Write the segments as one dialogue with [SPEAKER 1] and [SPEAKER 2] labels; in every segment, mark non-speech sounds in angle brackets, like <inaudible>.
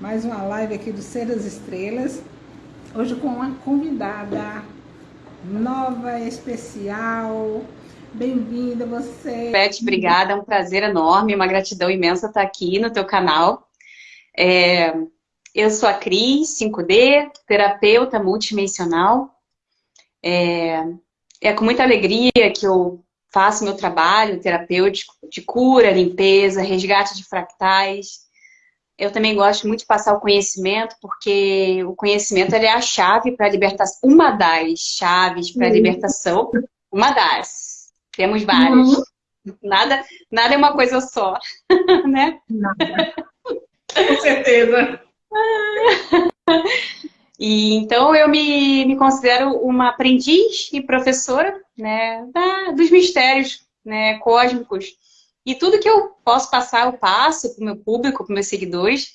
[SPEAKER 1] mais uma live aqui do Ser das Estrelas. Hoje com uma convidada nova, especial. Bem-vinda você.
[SPEAKER 2] Beth, obrigada, é um prazer enorme, uma gratidão imensa estar aqui no teu canal. É, eu sou a Cris 5D, terapeuta multidimensional. É, é com muita alegria que eu faço meu trabalho terapêutico de cura, limpeza, resgate de fractais. Eu também gosto muito de passar o conhecimento, porque o conhecimento é a chave para a libertação, uma das chaves para a uhum. libertação, uma das. Temos várias. Uhum. Nada, nada é uma coisa só, <laughs> né?
[SPEAKER 1] Nada. Com certeza. <laughs>
[SPEAKER 2] E, então eu me, me considero uma aprendiz e professora né, da, dos mistérios né, cósmicos. E tudo que eu posso passar, eu passo para o meu público, para os meus seguidores.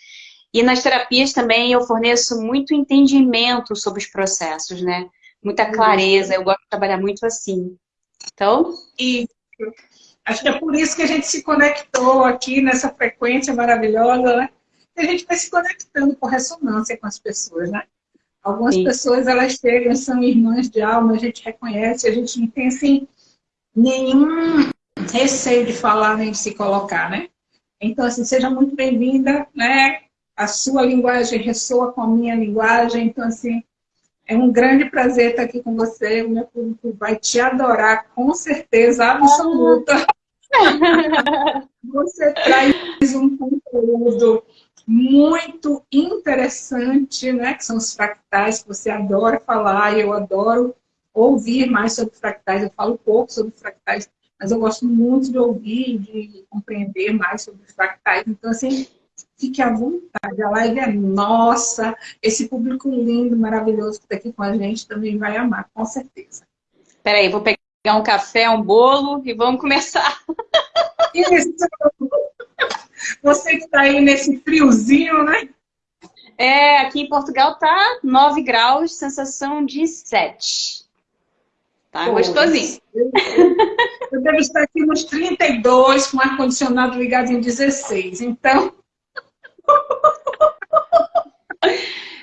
[SPEAKER 2] E nas terapias também eu forneço muito entendimento sobre os processos, né? Muita clareza, eu gosto de trabalhar muito assim. Então...
[SPEAKER 1] E acho que é por isso que a gente se conectou aqui nessa frequência maravilhosa, né? E a gente vai se conectando por ressonância com as pessoas, né? Algumas Sim. pessoas, elas chegam, são irmãs de alma, a gente reconhece, a gente não tem, assim, nenhum receio de falar nem de se colocar, né? Então, assim, seja muito bem-vinda, né? A sua linguagem ressoa com a minha linguagem, então, assim, é um grande prazer estar aqui com você, o meu público vai te adorar, com certeza absoluta. <laughs> Você traz um conteúdo muito interessante, né? Que são os fractais, que você adora falar, e eu adoro ouvir mais sobre fractais. Eu falo pouco sobre fractais, mas eu gosto muito de ouvir, de compreender mais sobre os fractais. Então, assim, fique à vontade. A live é nossa. Esse público lindo, maravilhoso que está aqui com a gente também vai amar, com certeza.
[SPEAKER 2] Peraí, vou pegar um café, um bolo e vamos começar.
[SPEAKER 1] Isso! Você que está aí nesse friozinho, né?
[SPEAKER 2] É, aqui em Portugal tá 9 graus, sensação de 7. Tá Pô, gostosinho.
[SPEAKER 1] Eu, eu devo estar aqui nos 32, com ar-condicionado ligado em 16. Então...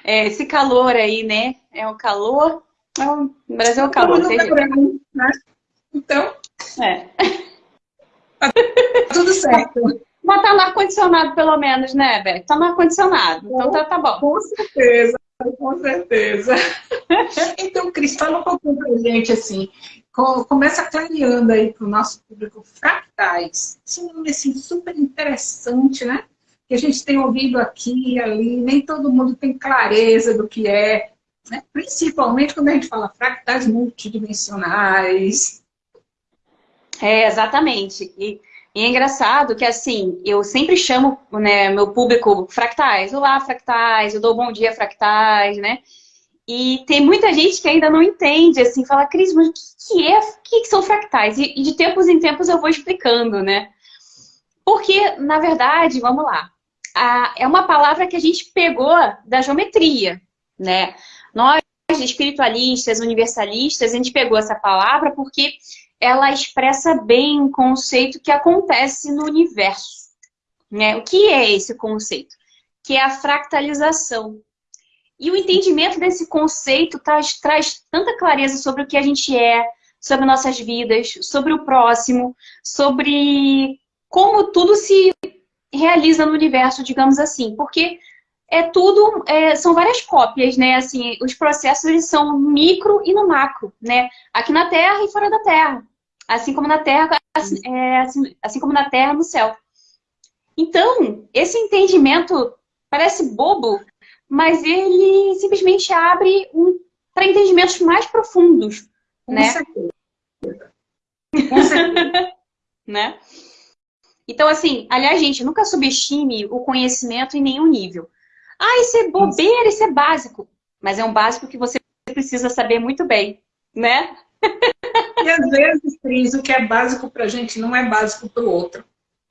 [SPEAKER 2] É, esse calor aí, né? É o calor... É o Brasil é o calor. Verão,
[SPEAKER 1] né? Então... É. Tá tudo certo.
[SPEAKER 2] Mas tá no ar-condicionado, pelo menos, né, Beck? Tá no ar-condicionado. Então tá, tá bom.
[SPEAKER 1] Com certeza, com certeza. <laughs> então, Cris, fala um pouquinho pra gente, assim. Começa clareando aí pro nosso público fractais. Esse nome, assim, super interessante, né? Que a gente tem ouvido aqui e ali, nem todo mundo tem clareza do que é. Né? Principalmente quando a gente fala fractais multidimensionais.
[SPEAKER 2] É, exatamente. E e é engraçado que, assim, eu sempre chamo né, meu público fractais. Olá, fractais, eu dou bom dia, fractais, né? E tem muita gente que ainda não entende, assim, fala, Cris, mas o que, é? O que, são fractais? E, e de tempos em tempos eu vou explicando, né? Porque, na verdade, vamos lá, a, é uma palavra que a gente pegou da geometria, né? Nós, espiritualistas, universalistas, a gente pegou essa palavra porque ela expressa bem um conceito que acontece no universo. Né? O que é esse conceito? Que é a fractalização. E o entendimento desse conceito traz, traz tanta clareza sobre o que a gente é, sobre nossas vidas, sobre o próximo, sobre como tudo se realiza no universo, digamos assim. Porque é tudo, é, são várias cópias, né? Assim, os processos eles são micro e no macro, né? Aqui na Terra e fora da Terra assim como na terra, assim, é, assim, assim como na terra, no céu. Então, esse entendimento parece bobo, mas ele simplesmente abre um, para entendimentos mais profundos. Com né? certeza. Com certeza. <laughs> né? Então, assim, aliás, gente, nunca subestime o conhecimento em nenhum nível. Ah, isso é bobeira, isso é básico. Mas é um básico que você precisa saber muito bem, né? <laughs>
[SPEAKER 1] E às vezes, Cris, o que é básico para a gente não é básico para o outro.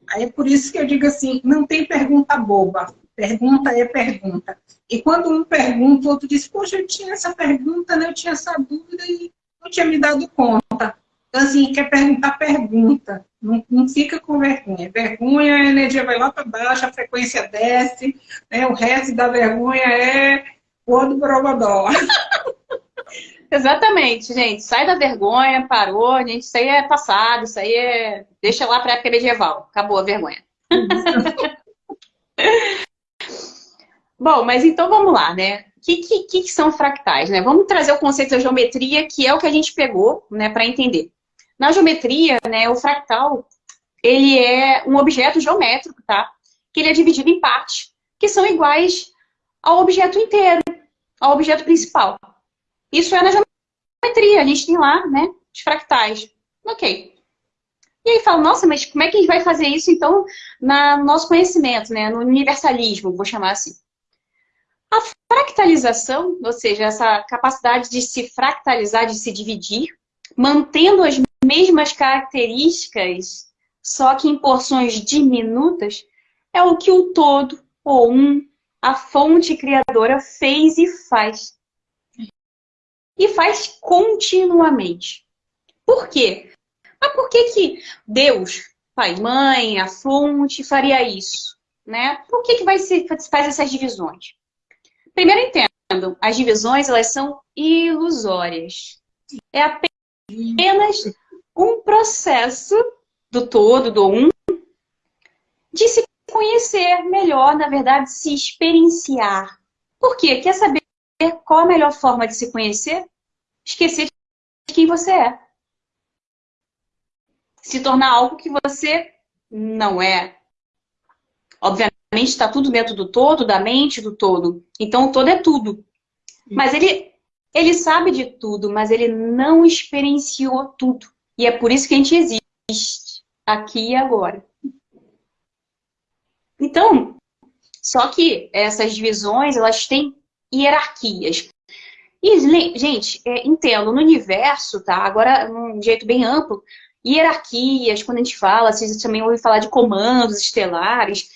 [SPEAKER 1] Aí é por isso que eu digo assim, não tem pergunta boba. Pergunta é pergunta. E quando um pergunta, o outro diz, poxa, eu tinha essa pergunta, né? eu tinha essa dúvida e não tinha me dado conta. Então, assim, quer perguntar, pergunta. Não, não fica com vergonha. Vergonha, a energia vai lá para baixo, a frequência desce, né? o resto da vergonha é o do borogodó. <laughs>
[SPEAKER 2] Exatamente, gente. Sai da vergonha, parou, gente. Isso aí é passado, isso aí é. Deixa lá para a época medieval. Acabou a vergonha. <laughs> Bom, mas então vamos lá, né? O que, que, que, são fractais? Né? Vamos trazer o conceito da geometria, que é o que a gente pegou né, para entender. Na geometria, né, o fractal, ele é um objeto geométrico, tá? Que ele é dividido em partes, que são iguais ao objeto inteiro, ao objeto principal. Isso é na geometria, a gente tem lá, né, os fractais. Ok. E aí fala, nossa, mas como é que a gente vai fazer isso, então, no nosso conhecimento, né, no universalismo, vou chamar assim. A fractalização, ou seja, essa capacidade de se fractalizar, de se dividir, mantendo as mesmas características, só que em porções diminutas, é o que o todo, ou um, a fonte criadora fez e faz. E faz continuamente. Por quê? Mas por que, que Deus, pai, mãe, a fonte, faria isso? Né? Por que, que vai se, faz essas divisões? Primeiro entendam, as divisões elas são ilusórias. É apenas um processo do todo, do um, de se conhecer melhor, na verdade, se experienciar. Por quê? Quer saber qual a melhor forma de se conhecer? Esquecer de quem você é. Se tornar algo que você não é. Obviamente está tudo dentro do todo, da mente do todo. Então o todo é tudo. Mas ele, ele sabe de tudo, mas ele não experienciou tudo. E é por isso que a gente existe aqui e agora. Então, só que essas divisões, elas têm hierarquias. E, gente, é, entendo, no universo, tá? Agora, num jeito bem amplo, hierarquias, quando a gente fala, vocês também ouvem falar de comandos estelares,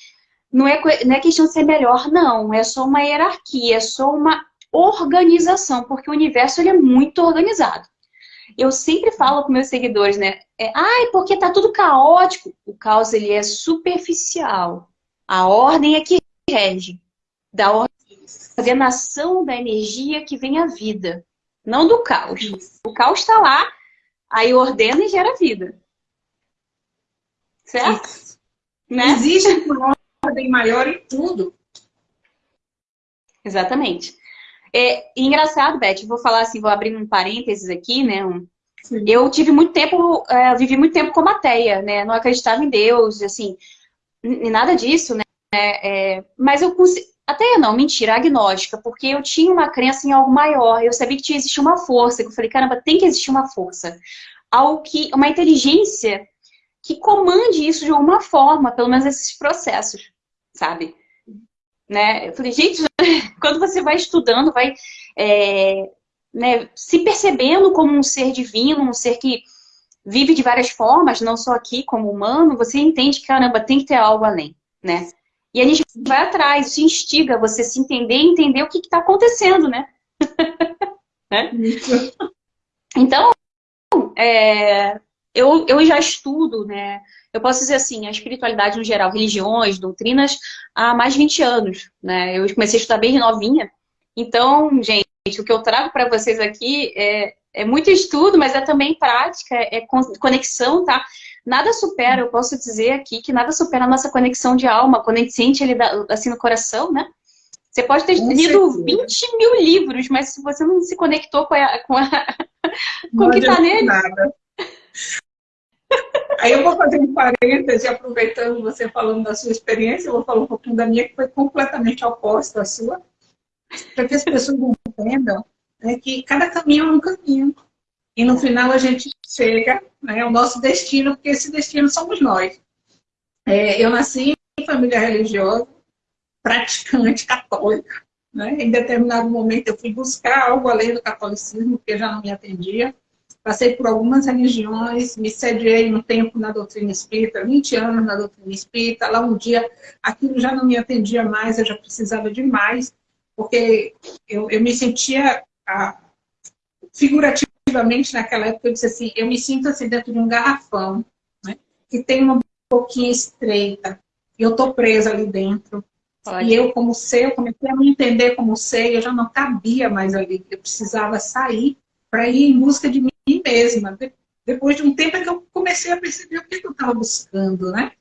[SPEAKER 2] não é, não é questão de ser melhor, não. É só uma hierarquia, é só uma organização, porque o universo ele é muito organizado. Eu sempre falo com meus seguidores, né? É, Ai, porque tá tudo caótico. O caos ele é superficial. A ordem é que rege. Da ordenação da energia que vem a vida. Não do caos. O caos está lá, aí ordena e gera vida. Certo? Isso.
[SPEAKER 1] Né? Existe uma ordem maior em tudo.
[SPEAKER 2] Exatamente. É engraçado, Beth, vou falar assim, vou abrir um parênteses aqui, né? Um, eu tive muito tempo, é, vivi muito tempo como ateia, né? Não acreditava em Deus, assim, nada disso, né? É, mas eu até não, mentira, agnóstica, porque eu tinha uma crença em algo maior, eu sabia que tinha existir uma força, que eu falei, caramba, tem que existir uma força. Algo que, uma inteligência que comande isso de alguma forma, pelo menos esses processos, sabe? Né? Eu falei, gente, <laughs> quando você vai estudando, vai é, né, se percebendo como um ser divino, um ser que vive de várias formas, não só aqui como humano, você entende que, caramba, tem que ter algo além, né? E a gente vai atrás, isso instiga você se entender e entender o que está acontecendo, né? <laughs> né? Então, é, eu, eu já estudo, né? Eu posso dizer assim, a espiritualidade no geral, religiões, doutrinas, há mais de 20 anos, né? Eu comecei a estudar bem novinha. Então, gente, o que eu trago para vocês aqui é, é muito estudo, mas é também prática, é conexão, tá? Nada supera, eu posso dizer aqui que nada supera a nossa conexão de alma, quando a gente sente ele assim no coração, né? Você pode ter lido 20 mil livros, mas se você não se conectou com, a, com, a, com o que está nele, nada.
[SPEAKER 1] Aí eu vou fazer um parêntese, aproveitando você falando da sua experiência, eu vou falar um pouquinho da minha, que foi completamente oposta à sua, para que as pessoas entendam né, que cada caminho é um caminho. E no final a gente chega né, ao nosso destino, porque esse destino somos nós. É, eu nasci em família religiosa, praticante <laughs> católica. Né? Em determinado momento eu fui buscar algo além do catolicismo, porque já não me atendia. Passei por algumas religiões, me sediei um tempo na doutrina espírita, 20 anos na doutrina espírita. Lá um dia aquilo já não me atendia mais, eu já precisava de mais, porque eu, eu me sentia a, figurativamente naquela época, eu disse assim, eu me sinto assim dentro de um garrafão, né? que tem uma boquinha estreita. Eu estou presa ali dentro. E eu, como ser, eu comecei a me entender como ser, eu já não cabia mais ali. Eu precisava sair para ir em busca de mim mesma. Depois de um tempo é que eu comecei a perceber o que eu estava buscando, né?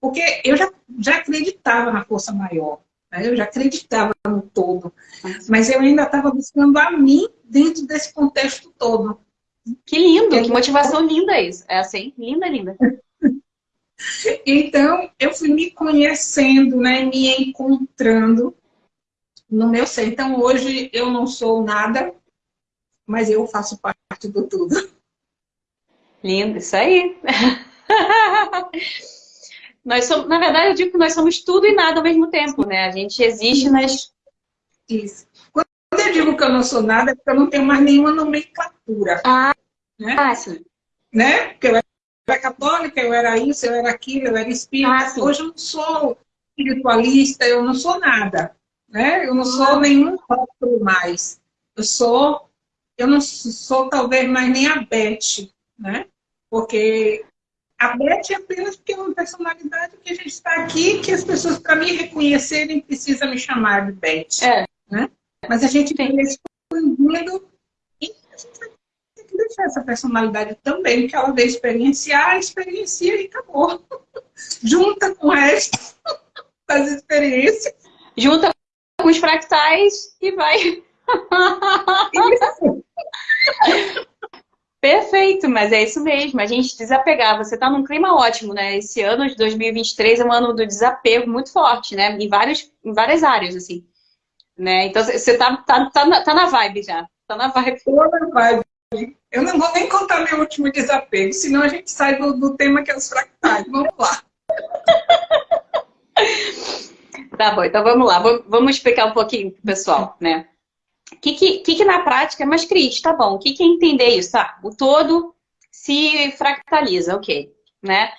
[SPEAKER 1] Porque eu já, já acreditava na força maior? Eu já acreditava no todo. Mas eu ainda estava buscando a mim dentro desse contexto todo.
[SPEAKER 2] Que lindo, que motivação linda isso. É assim, linda, linda. <laughs>
[SPEAKER 1] Então, eu fui me conhecendo, né, me encontrando no meu ser. Então, hoje eu não sou nada, mas eu faço parte do tudo.
[SPEAKER 2] Lindo, isso aí. <laughs> nós somos, na verdade, eu digo que nós somos tudo e nada ao mesmo tempo, né? A gente existe nas...
[SPEAKER 1] Isso. Quando eu digo que eu não sou nada, é porque eu não tenho mais nenhuma nomenclatura.
[SPEAKER 2] Ah, né? ah sim.
[SPEAKER 1] Né? Porque eu era católica, eu era isso, eu era aquilo, eu era espírita. Ah, Hoje eu não sou espiritualista, eu não sou nada. Né? Eu não sou ah. nenhum rótulo mais. Eu sou, eu não sou talvez mais nem a Beth, né? Porque a Beth é apenas porque é uma personalidade que a gente está aqui, que as pessoas, para me reconhecerem, precisam me chamar de Beth. É. Né? Mas a gente tem expandindo e a gente vai deixar essa personalidade também, que ela veio experienciar, experiencia e acabou. <laughs> Junta com o resto <laughs> das experiências.
[SPEAKER 2] Junta com os fractais e vai. Isso. <laughs> Perfeito, mas é isso mesmo. A gente desapegar. Você está num clima ótimo, né? Esse ano de 2023 é um ano do desapego muito forte, né? Em, vários, em várias áreas, assim. Né? Então você tá, tá, tá, na, tá na vibe já. Tá na vibe. Tô na
[SPEAKER 1] vibe. Eu não vou nem contar meu último desapego, senão a gente sai do, do tema que é os fractais. Vamos lá. <laughs>
[SPEAKER 2] tá bom, então vamos lá. Vamos explicar um pouquinho pessoal, né? O que, que, que, na prática é mais crítico? Tá bom, o que, que é entender isso? Tá, o todo se fractaliza, ok. Né?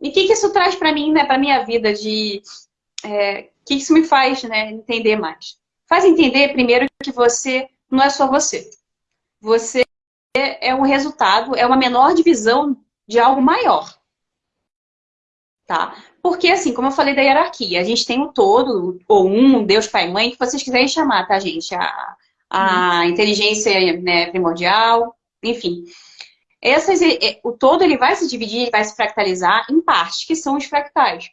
[SPEAKER 2] E o que, que isso traz para mim, né, para minha vida de... É, o que, que isso me faz né, entender mais? Faz entender, primeiro, que você não é só você você é um resultado, é uma menor divisão de algo maior. Tá? Porque, assim, como eu falei da hierarquia, a gente tem o todo, ou um, Deus, Pai, Mãe, que vocês quiserem chamar, tá, gente? A, a uhum. inteligência né, primordial, enfim. Essas, o todo ele vai se dividir, vai se fractalizar em partes, que são os fractais.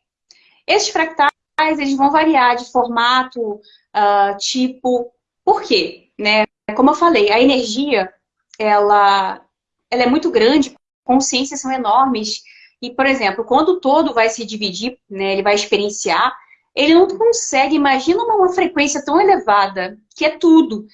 [SPEAKER 2] Esses fractais eles vão variar de formato, uh, tipo. Por quê? Né? Como eu falei, a energia, ela, ela é muito grande, consciências são enormes. E, por exemplo, quando o todo vai se dividir, né, ele vai experienciar, ele não consegue, imagina uma, frequência tão elevada, que é tudo.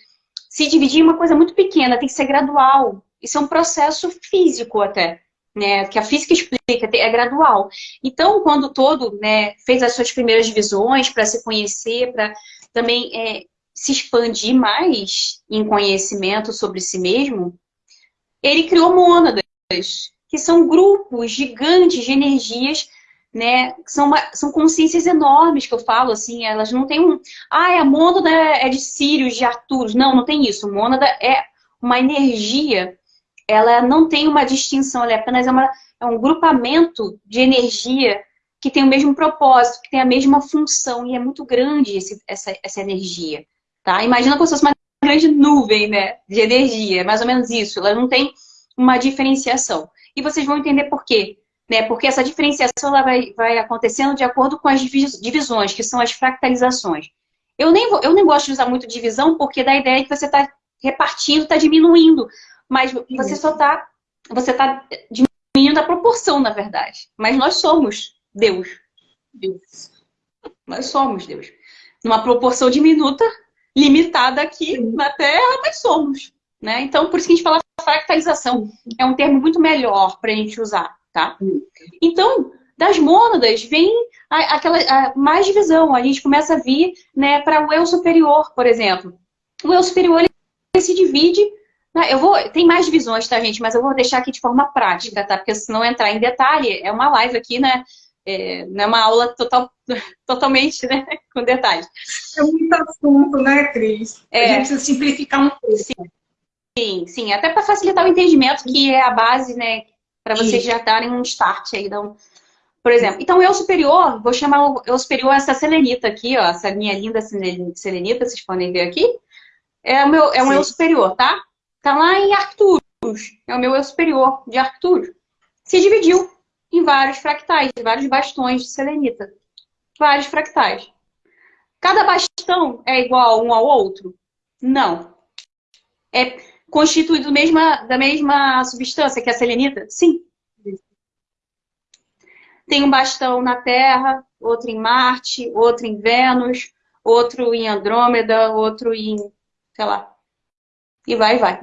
[SPEAKER 2] Se dividir em uma coisa muito pequena, tem que ser gradual. Isso é um processo físico até, né? Que a física explica, é gradual. Então, quando o todo né, fez as suas primeiras divisões para se conhecer, para também é, se expandir mais em conhecimento sobre si mesmo, ele criou mônadas, que são grupos gigantes de energias, né? São, uma, são consciências enormes que eu falo, assim, elas não têm um. Ah, a mônada é de Sírios, de Arturos. Não, não tem isso. Mônada é uma energia, ela não tem uma distinção, ela é apenas uma, é um grupamento de energia que tem o mesmo propósito, que tem a mesma função, e é muito grande esse, essa, essa energia. Tá? Imagina como se fosse uma grande nuvem né, de energia, mais ou menos isso. Ela não tem uma diferenciação. E vocês vão entender por quê. Né? Porque essa diferenciação ela vai, vai acontecendo de acordo com as divisões, que são as fractalizações. Eu nem, vou, eu nem gosto de usar muito divisão, porque dá a ideia que você está repartindo, está diminuindo. Mas você só está você tá diminuindo a proporção, na verdade. Mas nós somos Deus. Deus. Nós somos Deus. Numa proporção diminuta, limitada aqui Sim. na Terra, mas somos. Né? Então, por isso que a gente fala fractalização. É um termo muito melhor para a gente usar, tá? Então, das mônadas vem a, aquela a, mais divisão. A gente começa a vir né, para o eu superior, por exemplo. O eu superior ele se divide. Né? Eu vou, tem mais divisões, tá, gente? Mas eu vou deixar aqui de forma prática, tá? Porque se não entrar em detalhe, é uma live aqui, né? É, não é uma aula total, <laughs> totalmente né, com detalhes.
[SPEAKER 1] É muito assunto, né, Cris? É, a gente precisa simplificar um pouco.
[SPEAKER 2] Sim, sim, sim. até para facilitar o entendimento, que é a base, né? para vocês já darem um start aí. Então, por exemplo, então o eu superior, vou chamar o eu superior essa selenita aqui, ó, essa minha linda selenita, vocês podem ver aqui, é, o meu, é um Sim. eu superior, tá? Tá lá em Arcturus, é o meu eu superior de Arcturus. Se dividiu em vários fractais, vários bastões de selenita. Vários fractais. Cada bastão é igual um ao outro? Não. É constituído mesma, da mesma substância que a selenita? Sim. Tem um bastão na Terra, outro em Marte, outro em Vênus, outro em Andrômeda, outro em, sei lá. E vai, vai.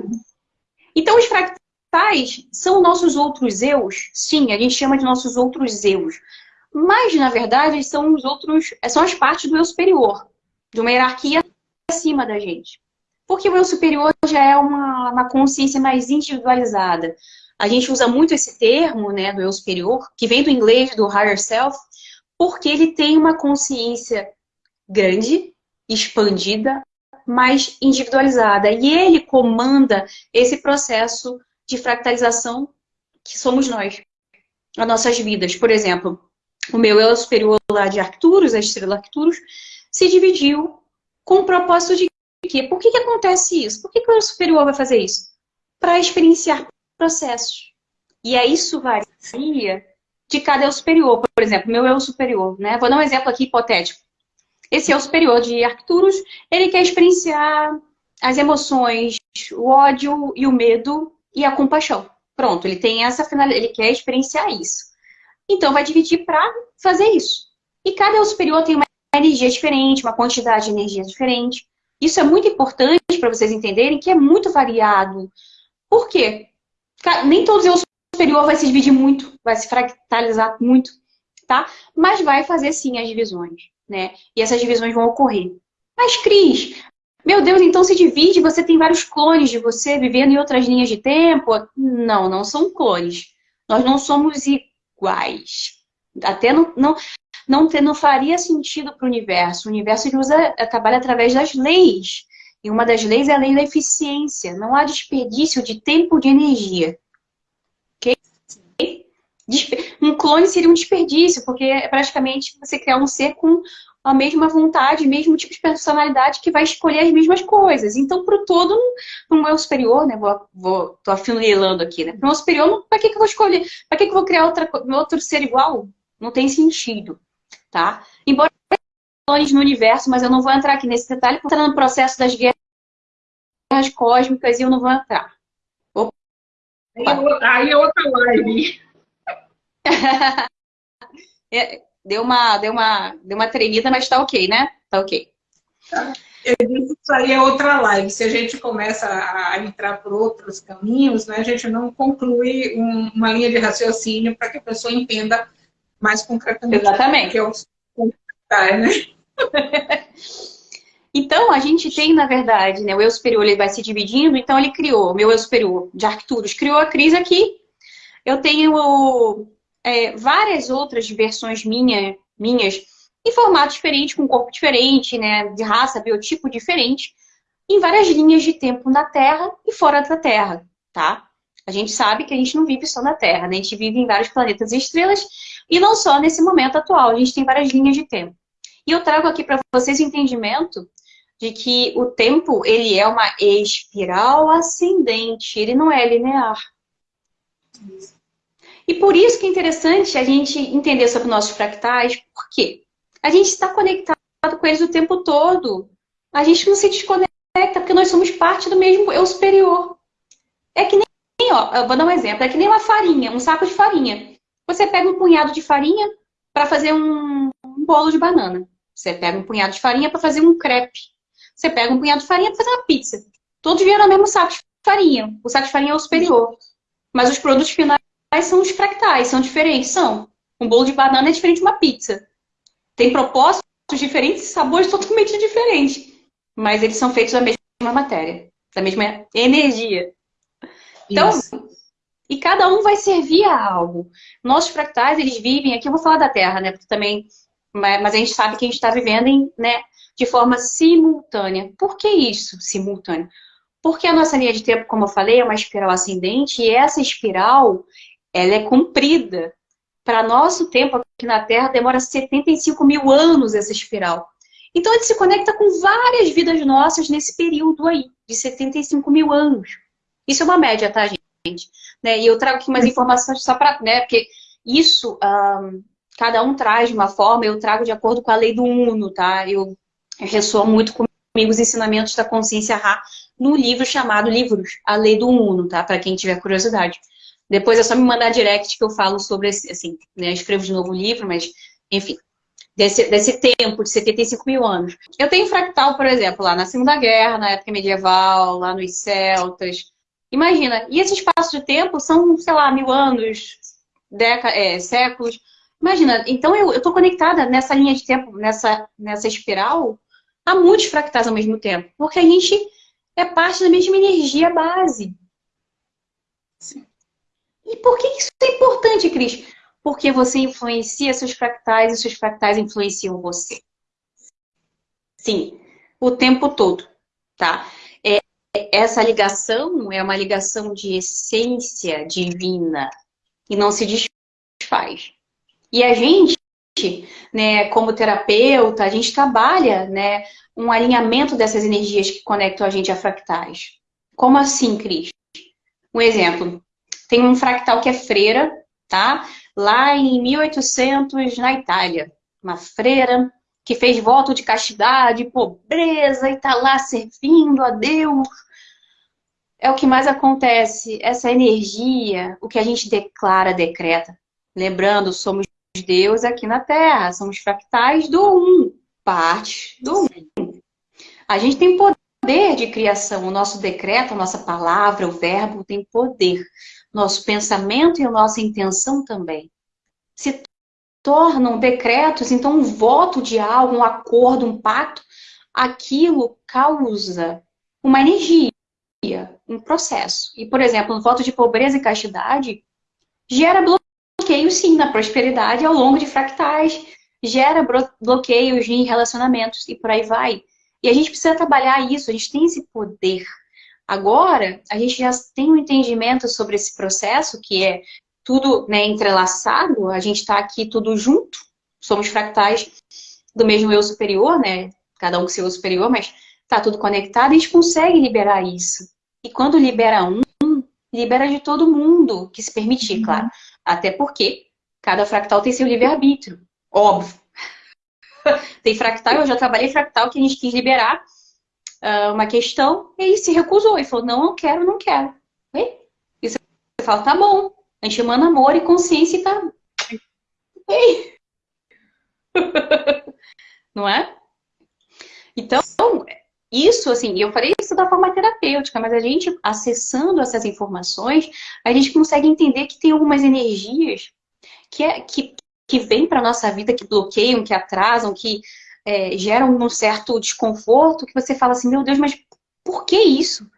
[SPEAKER 2] Então, os fractais são nossos outros eus? Sim, a gente chama de nossos outros eus. Mas, na verdade, são os outros, são as partes do eu superior, de uma hierarquia acima da gente. Porque o eu superior já é uma, uma consciência mais individualizada. A gente usa muito esse termo, né, do eu superior, que vem do inglês, do higher self, porque ele tem uma consciência grande, expandida, mais individualizada. E ele comanda esse processo de fractalização que somos nós, as nossas vidas. Por exemplo, o meu eu superior lá de Arcturus, a estrela Arcturus, se dividiu com o propósito de quê? Por que, que acontece isso? Por que, que o superior vai fazer isso? Para experienciar processos. E aí isso varia de cada eu superior. Por exemplo, meu eu superior, né? Vou dar um exemplo aqui hipotético. Esse eu superior de Arcturus, ele quer experienciar as emoções, o ódio e o medo e a compaixão. Pronto, ele tem essa finalidade, ele quer experienciar isso. Então, vai dividir para fazer isso. E cada eu superior tem uma energia diferente, uma quantidade de energia diferente. Isso é muito importante para vocês entenderem que é muito variado. Por quê? Nem todos os superior vai se dividir muito, vai se fractalizar muito, tá? Mas vai fazer sim as divisões, né? E essas divisões vão ocorrer. Mas, Cris, meu Deus, então se divide, você tem vários clones de você vivendo em outras linhas de tempo? Não, não são clones. Nós não somos iguais. Até não, não, não, ter, não faria sentido para o universo. O universo usa, eh, trabalha através das leis. E uma das leis é a lei da eficiência. Não há desperdício de tempo de energia. Um clone seria um desperdício, porque é praticamente você criar um ser com a mesma vontade, mesmo tipo de personalidade que vai escolher as mesmas coisas. Então, para o todo, no meu superior, né? Vou, vou, tô afunilando aqui, né? Para o meu superior, para que, que eu vou escolher? Para que, que eu vou criar outra, outro ser igual? Não tem sentido, tá? Embora clones no universo, mas eu não vou entrar aqui nesse detalhe, porque está no processo das guerras cósmicas e eu não vou entrar.
[SPEAKER 1] Opa. Aí é outra live. <laughs>
[SPEAKER 2] é, deu uma, deu uma, deu uma tremida, mas tá ok, né? Tá ok.
[SPEAKER 1] Eu disse que isso aí é outra live. Se a gente começa a entrar por outros caminhos, né, a gente não conclui um, uma linha de raciocínio para que a pessoa entenda mais concretamente.
[SPEAKER 2] Exatamente.
[SPEAKER 1] Que o né? <laughs>
[SPEAKER 2] Então, a gente tem, na verdade, né, o eu superior ele vai se dividindo, então ele criou, meu eu superior de Arcturus, criou a crise aqui. Eu tenho é, várias outras versões minha, minhas em formato diferente, com corpo diferente, né, de raça, biotipo diferente, em várias linhas de tempo na Terra e fora da Terra, tá? A gente sabe que a gente não vive só na Terra, né? A gente vive em vários planetas e estrelas, e não só nesse momento atual, a gente tem várias linhas de tempo. E eu trago aqui para vocês o entendimento de que o tempo, ele é uma espiral ascendente, ele não é linear. E por isso que é interessante a gente entender sobre nossos fractais, por quê? A gente está conectado com eles o tempo todo. A gente não se desconecta porque nós somos parte do mesmo eu superior. É que nem, ó, eu vou dar um exemplo, é que nem uma farinha, um saco de farinha. Você pega um punhado de farinha para fazer um, um bolo de banana. Você pega um punhado de farinha para fazer um crepe. Você pega um punhado de farinha para fazer uma pizza. Todos vieram no mesmo saco de farinha. O saco de farinha é o superior. Mas os produtos finais são os fractais, são diferentes, são. Um bolo de banana é diferente de uma pizza. Tem propósitos diferentes e sabores totalmente diferentes. Mas eles são feitos da mesma matéria, da mesma energia. Então, Isso. E cada um vai servir a algo. Nossos fractais, eles vivem, aqui eu vou falar da Terra, né? Porque também, mas a gente sabe que a gente está vivendo em, né, de forma simultânea. Por que isso, simultâneo? Porque a nossa linha de tempo, como eu falei, é uma espiral ascendente e essa espiral, ela é comprida. Para nosso tempo aqui na Terra, demora 75 mil anos essa espiral. Então, ele se conecta com várias vidas nossas nesse período aí, de 75 mil anos. Isso é uma média, tá, gente? Né? E eu trago aqui mais informações só para... Né? Porque isso, um, cada um traz de uma forma, eu trago de acordo com a lei do Uno, tá? Eu, eu ressoa muito comigo os ensinamentos da consciência Ra no livro chamado Livros, a lei do Uno, tá? Para quem tiver curiosidade. Depois é só me mandar direct que eu falo sobre, esse, assim, né? escrevo de novo o livro, mas, enfim, desse, desse tempo de 75 mil anos. Eu tenho fractal, por exemplo, lá na Segunda Guerra, na época medieval, lá nos celtas. Imagina, e esse espaço de tempo são, sei lá, mil anos, décadas, é, séculos. Imagina, então eu estou conectada nessa linha de tempo, nessa, nessa espiral, a muitos fractais ao mesmo tempo. Porque a gente é parte da mesma energia base. Sim. E por que isso é importante, Cris? Porque você influencia seus fractais e seus fractais influenciam você. Sim, o tempo todo, tá? Essa ligação é uma ligação de essência divina e não se desfaz. E a gente, né, como terapeuta, a gente trabalha, né, um alinhamento dessas energias que conectam a gente a fractais. Como assim, Cris? Um exemplo. Tem um fractal que é freira, tá? Lá em 1800, na Itália. Uma freira que fez voto de castidade, pobreza, e tá lá servindo a Deus. É o que mais acontece. Essa energia, o que a gente declara, decreta. Lembrando, somos Deus aqui na Terra, somos fractais do Um, parte do Um. A gente tem poder de criação, o nosso decreto, a nossa palavra, o verbo tem poder. Nosso pensamento e a nossa intenção também. Se tornam decretos, então um voto de algo, um acordo, um pacto, aquilo causa uma energia, um processo. E, por exemplo, um voto de pobreza e castidade gera bloqueios, sim, na prosperidade ao longo de fractais, gera bloqueios em relacionamentos e por aí vai. E a gente precisa trabalhar isso, a gente tem esse poder. Agora, a gente já tem um entendimento sobre esse processo, que é tudo né, entrelaçado, a gente está aqui tudo junto, somos fractais do mesmo eu superior, né? Cada um com seu eu superior, mas está tudo conectado e a gente consegue liberar isso. E quando libera um, libera de todo mundo que se permitir, uhum. claro. Até porque cada fractal tem seu livre-arbítrio, óbvio. <laughs> tem fractal, eu já trabalhei fractal que a gente quis liberar uh, uma questão e ele se recusou. e falou, não, não quero, não quero. E você fala, tá bom. A gente emana amor e consciência e tá... Ei. <laughs> não é? Então, isso, assim, eu falei isso da forma terapêutica, mas a gente, acessando essas informações, a gente consegue entender que tem algumas energias que, é, que, que vêm para nossa vida, que bloqueiam, que atrasam, que é, geram um certo desconforto, que você fala assim, meu Deus, mas por que isso?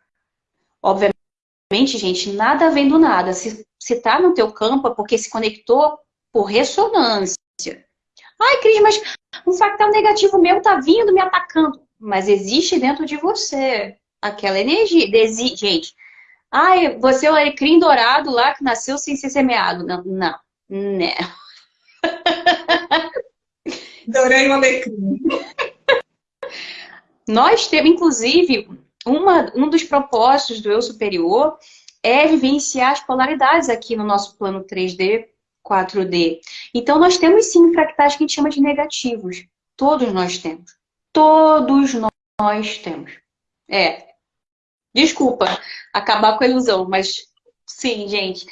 [SPEAKER 2] Obviamente, gente, nada vem do nada. Se, se tá no teu campo é porque se conectou por ressonância. Ai, Cris, mas um factal negativo meu tá vindo me atacando mas existe dentro de você aquela energia. Desi... Gente, ai, você é o alecrim dourado lá que nasceu sem ser semeado. Não, não, não. <laughs>
[SPEAKER 1] Adorei o alecrim.
[SPEAKER 2] Nós temos, inclusive, uma, um dos propósitos do eu superior é vivenciar as polaridades aqui no nosso plano 3D, 4D. Então, nós temos sim fractais que a gente chama de negativos. Todos nós temos. Todos nós temos. É. Desculpa acabar com a ilusão, mas sim, gente. O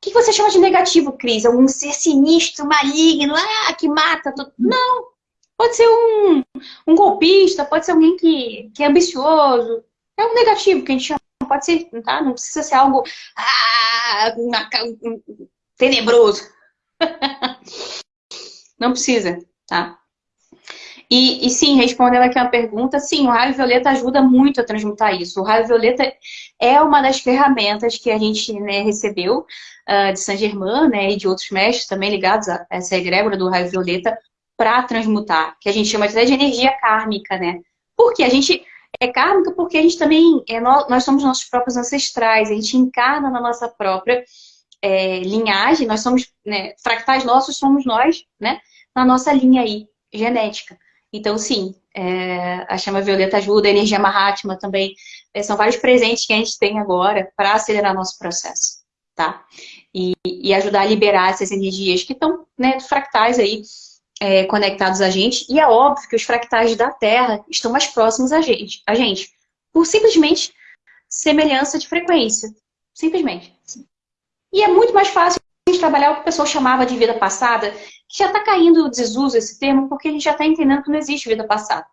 [SPEAKER 2] que você chama de negativo, Cris? Algum ser sinistro, maligno, ah, que mata tudo? Não. Pode ser um, um golpista, pode ser alguém que, que é ambicioso. É um negativo que a gente chama. Pode ser, tá? Não precisa ser algo ah, tenebroso. <laughs> Não precisa, tá? E, e, sim, respondendo aqui uma pergunta, sim, o raio violeta ajuda muito a transmutar isso. O raio violeta é uma das ferramentas que a gente né, recebeu uh, de Saint Germain né, e de outros mestres também ligados a essa egrégora do raio violeta para transmutar, que a gente chama até de energia kármica, né? Porque a gente é kármica porque a gente também, é, nós somos nossos próprios ancestrais, a gente encarna na nossa própria é, linhagem, nós somos, né, fractais nossos somos nós, né? Na nossa linha aí, genética. Então, sim, é, a chama violeta ajuda, a energia Mahatma também. É, são vários presentes que a gente tem agora para acelerar nosso processo, tá? E, e, ajudar a liberar essas energias que estão, né, fractais aí, é, conectados a gente. E é óbvio que os fractais da Terra estão mais próximos a gente, a gente por simplesmente semelhança de frequência. Simplesmente. E é muito mais fácil a gente trabalhar o que o pessoal chamava de vida passada, que já está caindo o desuso esse termo, porque a gente já está entendendo que não existe vida passada.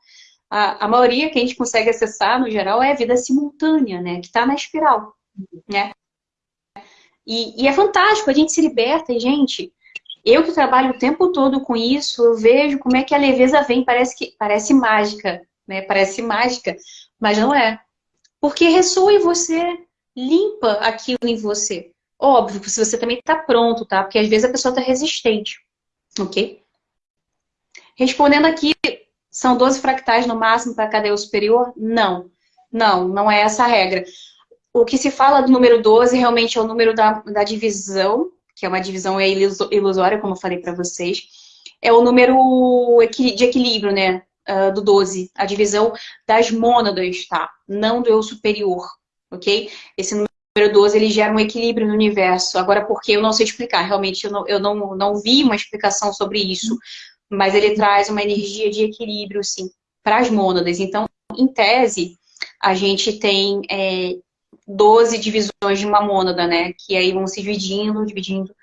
[SPEAKER 2] A, a, maioria que a gente consegue acessar, no geral, é a vida simultânea, né? Que está na espiral, né? E, e, é fantástico, a gente se liberta e, gente, eu que trabalho o tempo todo com isso, eu vejo como é que a leveza vem, parece que parece mágica, né? Parece mágica, mas não é. Porque ressoa em você, limpa aquilo em você. Óbvio, se você também está pronto, tá? Porque às vezes a pessoa está resistente, ok? Respondendo aqui, são 12 fractais no máximo para a cadeia superior? Não, não, não é essa a regra. O que se fala do número 12 realmente é o número da, da divisão, que é uma divisão ilusória, como eu falei para vocês. É o número de equilíbrio, né? uh, do 12, a divisão das mônadas, tá? Não do eu superior, ok? Esse número 12, ele gera um equilíbrio no universo. Agora, por que eu não sei explicar, realmente eu não, eu não, não vi uma explicação sobre isso, mas ele traz uma energia de equilíbrio, sim, para as mônadas. Então, em tese, a gente tem é, 12 divisões de uma mônada, né? Que aí vão se dividindo, dividindo,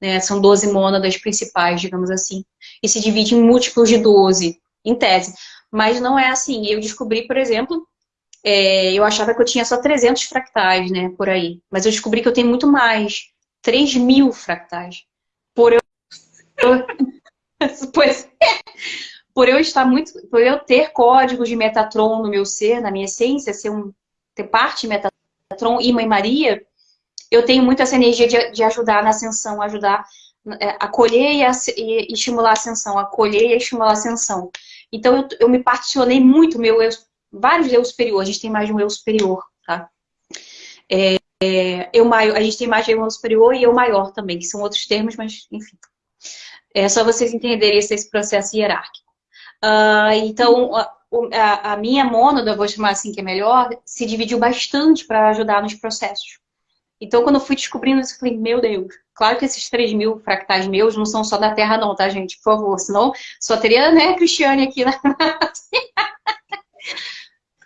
[SPEAKER 2] né? São 12 mônadas principais, digamos assim. E se divide em múltiplos de 12 em tese. Mas não é assim. Eu descobri, por exemplo, é, eu achava que eu tinha só 300 fractais, né, por aí. Mas eu descobri que eu tenho muito mais. 3 mil fractais. Por eu... <laughs> pois Por eu estar muito... Por eu ter códigos de Metatron no meu ser, na minha essência, ser um, ter parte Metatron e Mãe Maria, eu tenho muito essa energia de, de ajudar na ascensão, ajudar é, acolher e, e, estimular a ascensão, acolher e estimular a ascensão. Então, eu, eu me particionei muito, meu eu, vários eu superior, a gente tem mais de um eu superior, tá? É, é, eu maior, a gente tem mais de um eu superior e eu maior também, que são outros termos, mas enfim. É só vocês entenderem esse, esse processo hierárquico. Uh, então, a, a, a minha mônada, vou chamar assim que é melhor, se dividiu bastante para ajudar nos processos. Então, quando eu fui descobrindo isso, eu falei, meu Deus, claro que esses 3 mil fractais meus não são só da Terra não, tá, gente? Por favor, senão só teria, né, Cristiane aqui na... <laughs>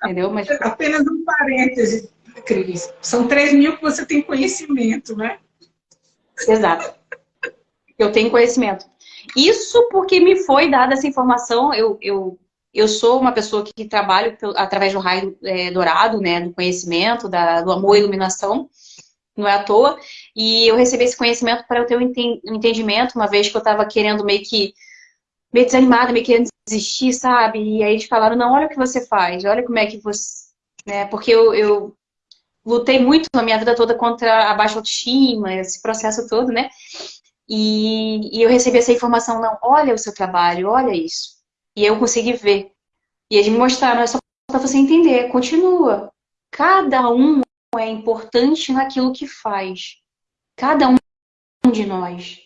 [SPEAKER 1] Entendeu? Mas... Apenas um parêntese, Cris. São 3 mil que você tem conhecimento, né?
[SPEAKER 2] Exato. Eu tenho conhecimento. Isso porque me foi dada essa informação, eu, eu, eu sou uma pessoa que trabalho através do raio é, dourado, né, do conhecimento, da, do amor e iluminação, não é à toa. E eu recebi esse conhecimento para eu ter um entendimento, uma vez que eu estava querendo meio que, meio desanimada, meio querendo desistir, sabe? E aí eles falaram, não, olha o que você faz, olha como é que você... Né? Porque eu, eu lutei muito na minha vida toda contra a baixa autoestima, esse processo todo, né? E, e eu recebi essa informação, não, olha o seu trabalho, olha isso. E eu consegui ver. E eles me mostraram, é só para você entender, continua. Cada um é importante naquilo que faz. Cada um de nós.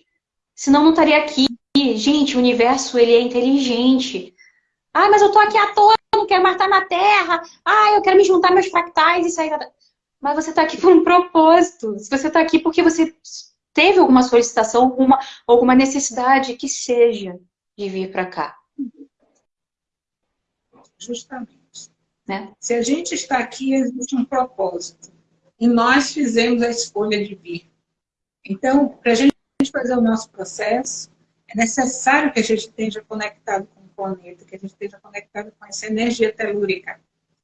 [SPEAKER 2] Senão não estaria aqui. Gente, o universo, ele é inteligente. Ah, mas eu tô aqui à toa, não quero mais estar na Terra. Ah, eu quero me juntar meus fractais e sair da... Mas você está aqui por um propósito. Se você está aqui porque você teve alguma solicitação, alguma, alguma necessidade que seja de vir para cá.
[SPEAKER 1] Justamente. Né? Se a gente está aqui, existe um propósito. E nós fizemos a escolha de vir. Então, para a gente fazer o nosso processo, é necessário que a gente esteja conectado com o planeta, que a gente esteja conectado com essa energia telúrica,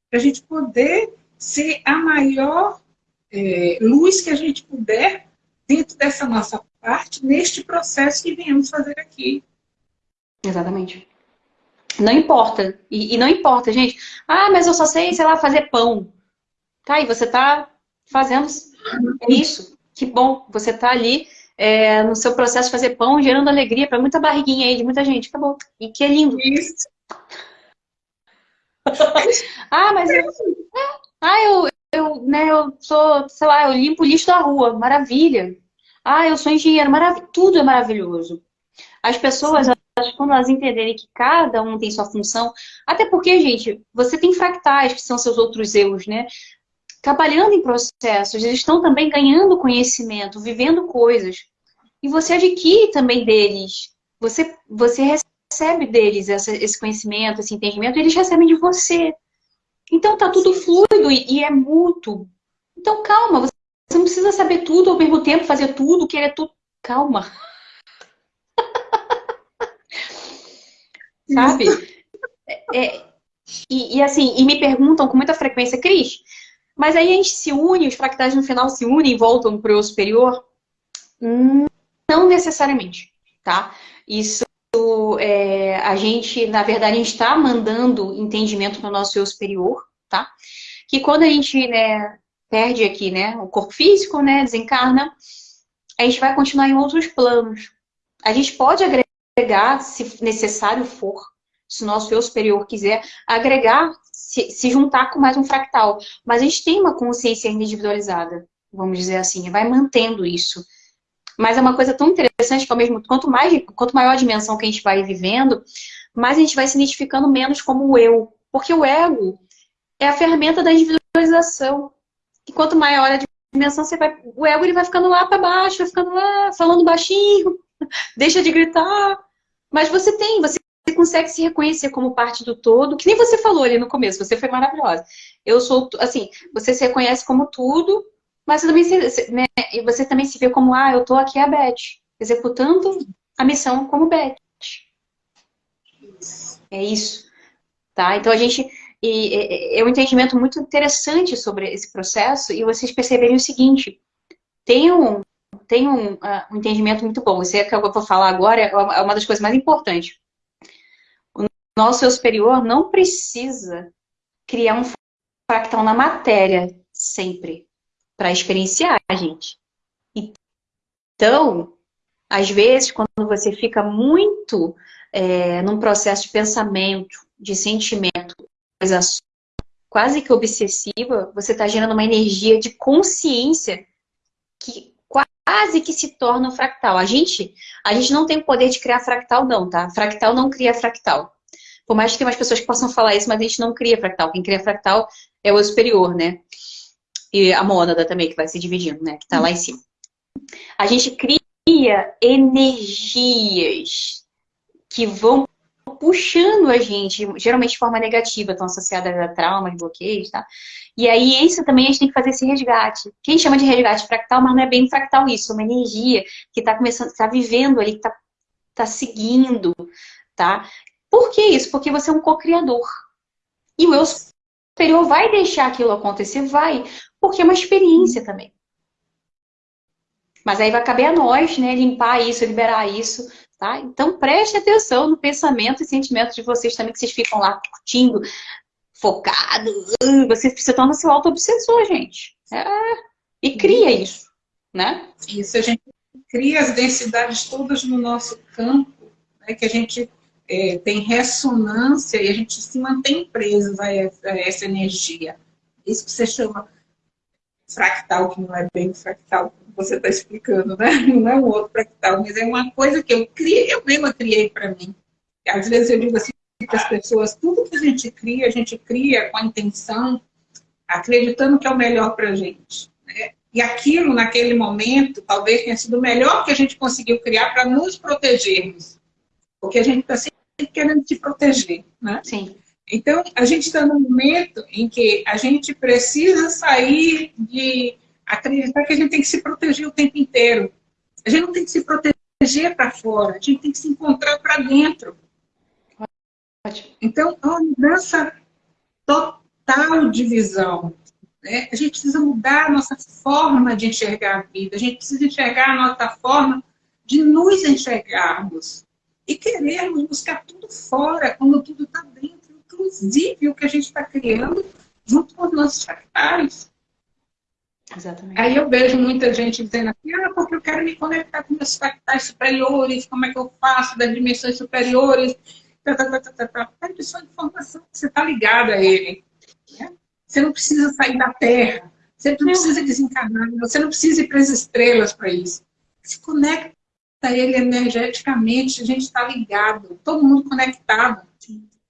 [SPEAKER 1] para a gente poder ser a maior é, luz que a gente puder dentro dessa nossa parte, neste processo que viemos fazer aqui.
[SPEAKER 2] Exatamente. Não importa. E, e, não importa, gente. Ah, mas eu só sei, sei lá, fazer pão. Tá, e você tá fazendo isso. Que bom, você tá ali é, no seu processo de fazer pão, gerando alegria para muita barriguinha aí de muita gente. Acabou. E que é lindo. Isso. <laughs> ah, mas eu, é, ah, eu, eu, né, eu sou, sei lá, eu limpo o lixo da rua. Maravilha. Ah, eu sou engenheiro, marav tudo é maravilhoso. As pessoas, quando elas entenderem que cada um tem sua função, até porque, gente, você tem fractais, que são seus outros eus, né? Trabalhando em processos, eles estão também ganhando conhecimento, vivendo coisas. E você adquire também deles. Você, você recebe deles essa, esse conhecimento, esse entendimento, e eles recebem de você. Então tá tudo fluido e, e é mútuo. Então calma, você não precisa saber tudo ao mesmo tempo, fazer tudo, querer tudo. Calma. Sabe? É, é, e, e, assim, e me perguntam com muita frequência, Cris, mas aí a gente se une, os fractais no final se unem e voltam para o superior? Não necessariamente, tá? Isso é, a gente, na verdade, a gente está mandando entendimento para o nosso eu superior, tá? Que quando a gente né, perde aqui, né, o corpo físico, né, desencarna, a gente vai continuar em outros planos. A gente pode agregar, se necessário for, se o nosso eu superior quiser, agregar, se, se juntar com mais um fractal. Mas a gente tem uma consciência individualizada, vamos dizer assim, vai mantendo isso. Mas é uma coisa tão interessante que ao mesmo quanto mais quanto maior a dimensão que a gente vai vivendo, mais a gente vai se identificando menos como o eu, porque o ego é a ferramenta da individualização. E quanto maior a dimensão você vai, o ego ele vai ficando lá para baixo, vai ficando lá falando baixinho, <laughs> deixa de gritar. Mas você tem, você consegue se reconhecer como parte do todo, que nem você falou ali no começo, você foi maravilhosa. Eu sou, assim, você se reconhece como tudo, mas você também se, né, você também se vê como, ah, eu tô aqui a Beth, executando a missão como Beth. É isso. Tá? Então a gente. E, é um entendimento muito interessante sobre esse processo e vocês perceberem o seguinte: tem um, tem um, uh, um entendimento muito bom. Isso é que eu vou falar agora é uma das coisas mais importantes. O nosso eu superior não precisa criar um fractal na matéria sempre para experienciar, gente. Então, às vezes, quando você fica muito é, num processo de pensamento, de sentimento, quase que obsessiva, você está gerando uma energia de consciência que quase que se torna fractal. A gente, a gente não tem o poder de criar fractal, não, tá? Fractal não cria fractal. Por mais que tenha umas pessoas que possam falar isso, mas a gente não cria fractal. Quem cria fractal é o superior, né? e a mônada também, que vai se dividindo, né? Que está lá em cima. A gente cria energias que vão puxando a gente, geralmente de forma negativa, estão associadas a traumas, bloqueios, tá? E aí, isso também a gente tem que fazer esse resgate. Quem chama de resgate fractal, mas não é bem fractal isso, é uma energia que está começando, está vivendo ali, que está tá seguindo, tá? Por que isso? Porque você é um co-criador. E o eu superior vai deixar aquilo acontecer? Vai porque é uma experiência também. Mas aí vai caber a nós, né, limpar isso, liberar isso, tá? Então preste atenção no pensamento e sentimento de vocês também, que vocês ficam lá curtindo, focado, uh, vocês se tornam seu auto-obsessor, gente. É, e cria isso, né?
[SPEAKER 1] Isso, a gente cria as densidades todas no nosso campo, né, que a gente é, tem ressonância e a gente se mantém preso a essa, a essa energia. Isso que você chama fractal, que não é bem fractal você está explicando, né? <laughs> Não é um outro fractal, mas é uma coisa que eu criei, eu mesma criei para mim. Às vezes eu digo assim para as pessoas, tudo que a gente cria, a gente cria com a intenção, acreditando que é o melhor para a gente. Né? E aquilo, naquele momento, talvez tenha sido o melhor que a gente conseguiu criar para nos protegermos. Porque a gente está sempre querendo se proteger, né?
[SPEAKER 2] Sim.
[SPEAKER 1] Então, a gente está num momento em que a gente precisa sair de acreditar que a gente tem que se proteger o tempo inteiro. A gente não tem que se proteger para fora, a gente tem que se encontrar para dentro. Então, é uma mudança total de visão. Né? A gente precisa mudar a nossa forma de enxergar a vida, a gente precisa enxergar a nossa forma de nos enxergarmos e querermos buscar tudo fora, quando tudo está dentro inclusive o que a gente está criando junto com os nossos fractais.
[SPEAKER 2] Exatamente.
[SPEAKER 1] Aí eu vejo muita gente dizendo assim, ah, porque eu quero me conectar com meus fractais superiores, como é que eu faço das dimensões superiores, tá, tá, tá, tá. É só informação, você está ligado a ele. Né? Você não precisa sair da Terra, você não precisa desencarnar, você não precisa ir para as estrelas para isso. se conecta ele energeticamente, a gente está ligado, todo mundo conectado.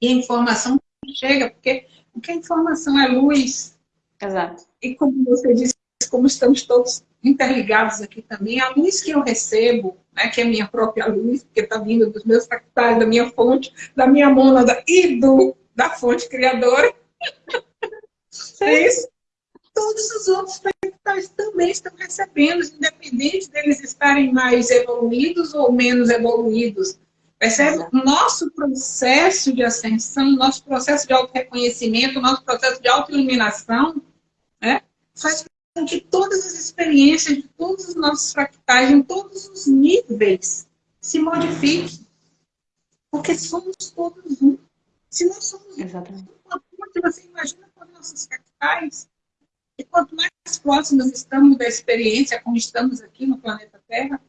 [SPEAKER 1] E a informação chega, porque, porque a informação é luz.
[SPEAKER 2] Exato.
[SPEAKER 1] E como você disse, como estamos todos interligados aqui também, a luz que eu recebo, né, que é a minha própria luz, porque está vindo dos meus fractais, da minha fonte, da minha mônada e do, da fonte criadora. <laughs> é isso. Todos os outros fractais também estão recebendo, independente deles estarem mais evoluídos ou menos evoluídos. Percebe? O nosso processo de ascensão, nosso processo de auto-reconhecimento, nosso processo de auto-iluminação, né, faz que todas as experiências de todos os nossos fractais, em todos os níveis, se modifiquem. Porque somos todos um. Se nós somos
[SPEAKER 2] Exatamente.
[SPEAKER 1] um, você imagina com nossos fractais. E quanto mais próximos estamos da experiência, como estamos aqui no planeta Terra,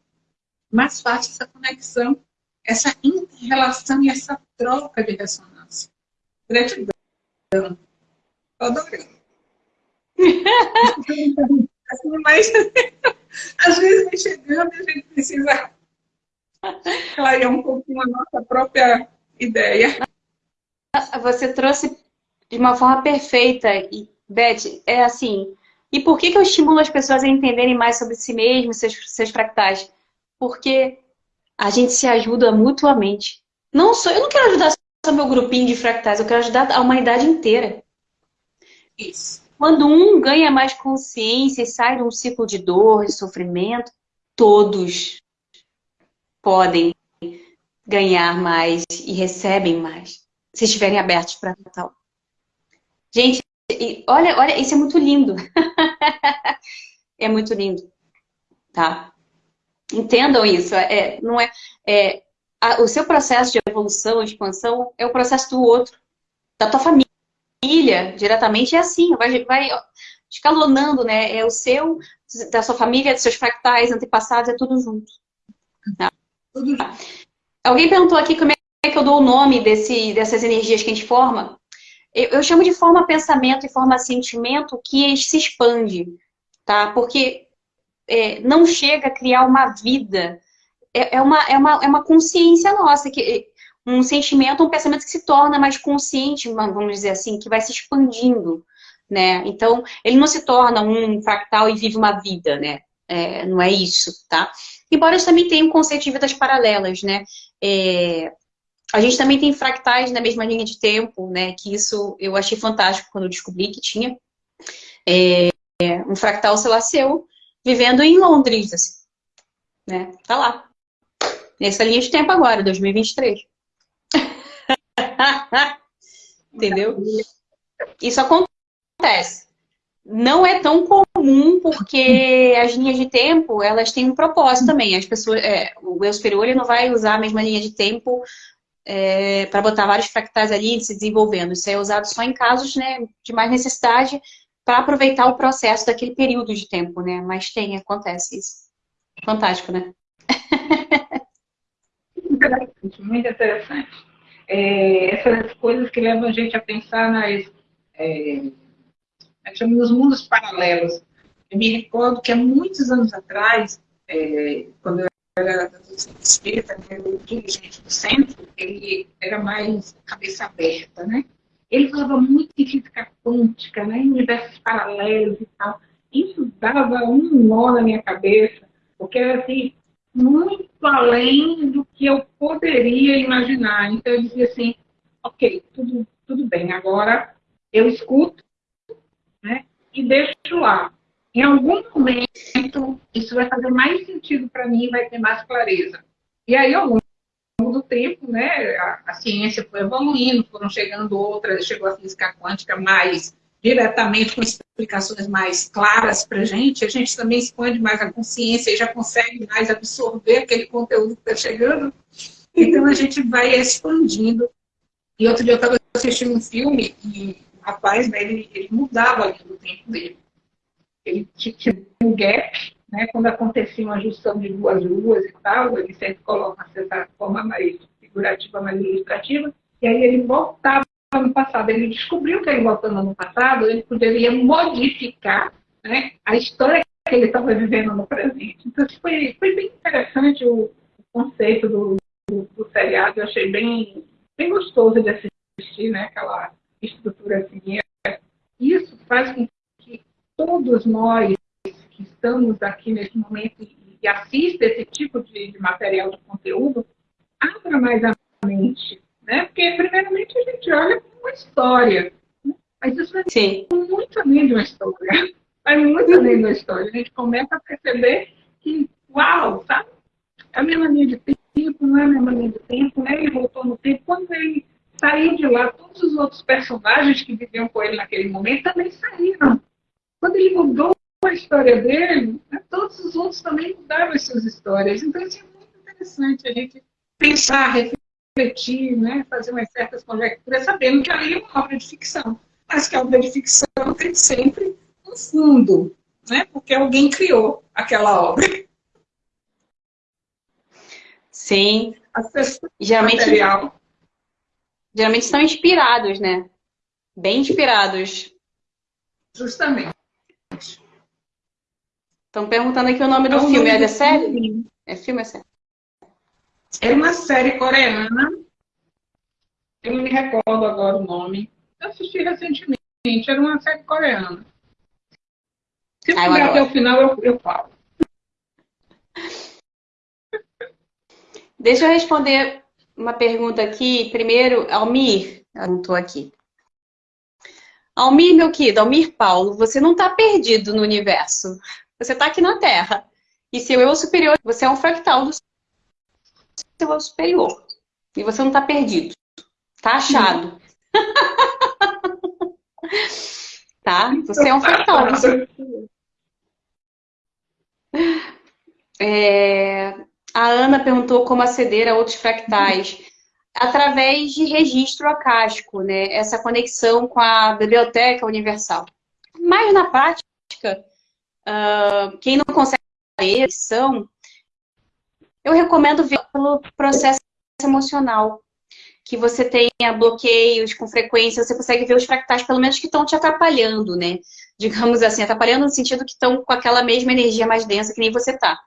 [SPEAKER 1] mais fácil essa conexão essa inter-relação e essa troca de ressonância. Gratidão. Estou adorando. Assim, mas às vezes chegando e a gente precisa clarear um pouquinho a nossa própria ideia.
[SPEAKER 2] Você trouxe de uma forma perfeita. E, Beth, é assim, e por que, que eu estimulo as pessoas a entenderem mais sobre si mesmos, seus, seus fractais? Porque a gente se ajuda mutuamente. Não sou, eu não quero ajudar só meu grupinho de fractais, eu quero ajudar a humanidade inteira.
[SPEAKER 1] Isso.
[SPEAKER 2] Quando um ganha mais consciência e sai de um ciclo de dor, de sofrimento, todos podem ganhar mais e recebem mais, se estiverem abertos para tal. Gente, olha, olha, isso é muito lindo. <laughs> é muito lindo, tá? Entendam isso. É, não é, é a, o seu processo de evolução, expansão, é o processo do outro, da tua família, diretamente é assim, vai, vai escalonando, né? É o seu, da sua família, dos seus fractais, antepassados, é tudo junto. Tá? Alguém perguntou aqui como é que eu dou o nome desse, dessas energias que a gente forma. Eu, eu chamo de forma pensamento e forma sentimento que se expande, tá? Porque é, não chega a criar uma vida. É, é, uma, é, uma, é uma consciência nossa, que, um sentimento, um pensamento que se torna mais consciente, vamos dizer assim, que vai se expandindo. Né? Então, ele não se torna um fractal e vive uma vida, né? É, não é isso, tá? Embora a gente também tenha um conceito de vidas paralelas, né? É, a gente também tem fractais na mesma linha de tempo, né? Que isso eu achei fantástico quando eu descobri que tinha. É, um fractal, sei lá, seu, vivendo em Londres, assim, né? Tá lá. Nessa linha de tempo agora, 2023. <laughs> Entendeu? Isso acontece. Não é tão comum porque as linhas de tempo, elas têm um propósito também. As pessoas, é, o eu superior não vai usar a mesma linha de tempo é, para botar vários fractais ali se desenvolvendo. Isso é usado só em casos né, de mais necessidade para aproveitar o processo daquele período de tempo, né? Mas tem, acontece isso. Fantástico, né? <laughs>
[SPEAKER 1] Muito interessante. É, essas coisas que levam a gente a pensar nas, é, nos mundos paralelos. Eu me recordo que há muitos anos atrás, é, quando eu era espírita, né, o dirigente do centro, ele era mais cabeça aberta, né? Ele falava muito de física quântica, né, em universos paralelos e tal. Isso dava um nó na minha cabeça, porque era assim, muito além do que eu poderia imaginar. Então eu dizia assim, ok, tudo, tudo bem, agora eu escuto né, e deixo lá. Em algum momento, isso vai fazer mais sentido para mim, vai ter mais clareza. E aí, ao longo do tempo, né, a, a, ciência foi evoluindo, foram chegando outras, chegou a física quântica mais diretamente com explicações mais claras para a gente, a gente também expande mais a consciência e já consegue mais absorver aquele conteúdo que está chegando. Então a gente vai expandindo. E outro dia eu estava assistindo um filme e o rapaz, né, ele, ele mudava ali no tempo dele. Ele tinha um gap né, quando acontecia uma junção de duas luas e tal, ele sempre coloca essa forma mais figurativa, mais ilustrativa, e aí ele voltava no passado. Ele descobriu que ele voltando no passado, ele poderia modificar né, a história que ele estava vivendo no presente. Então, foi, foi bem interessante o, conceito do, do, do, seriado. Eu achei bem, bem gostoso de assistir, né? Aquela estrutura assim. Isso faz com que todos nós que estamos aqui nesse momento e, assistam esse tipo de, de material de conteúdo, abra mais a mente. Né? Porque, primeiramente, a gente olha para uma história. Né? Mas isso é muito além de uma história vai muito além da história. A gente começa a perceber que, uau, sabe? É a mesma linha de tempo, não é a mesma linha de tempo, né? Ele voltou no tempo. Quando ele saiu de lá, todos os outros personagens que viviam com ele naquele momento também saíram. Quando ele mudou a história dele, né, todos os outros também mudaram as suas histórias. Então, isso é muito interessante a gente pensar, refletir, né, fazer umas certas conjecturas, sabendo que ali é uma obra de ficção. Mas que a obra de ficção tem sempre fundo, né? Porque alguém criou aquela obra.
[SPEAKER 2] Sim. Geralmente, material. geralmente são inspirados, né? Bem inspirados.
[SPEAKER 1] Justamente.
[SPEAKER 2] Estão perguntando aqui o nome do é filme. É da série? É filme é série?
[SPEAKER 1] É uma série coreana. Eu não me recordo agora o nome. Eu assisti recentemente. Era uma série coreana. Se eu chegar até o final, eu, eu falo.
[SPEAKER 2] Deixa eu responder uma pergunta aqui. Primeiro, Almir, eu não estou aqui. Almir, meu querido, Almir Paulo, você não está perdido no universo. Você está aqui na Terra. E seu eu superior, você é um fractal do seu eu superior. E você não está perdido. Está achado. <laughs> tá? Você é um fractal. É, a Ana perguntou como aceder a outros fractais. Através de registro acástico, né? Essa conexão com a biblioteca universal. Mas na prática, uh, quem não consegue ler edição, eu recomendo ver pelo processo emocional. Que você tenha bloqueios com frequência, você consegue ver os fractais, pelo menos que estão te atrapalhando, né? digamos assim, atrapalhando no sentido que estão com aquela mesma energia mais densa que nem você está.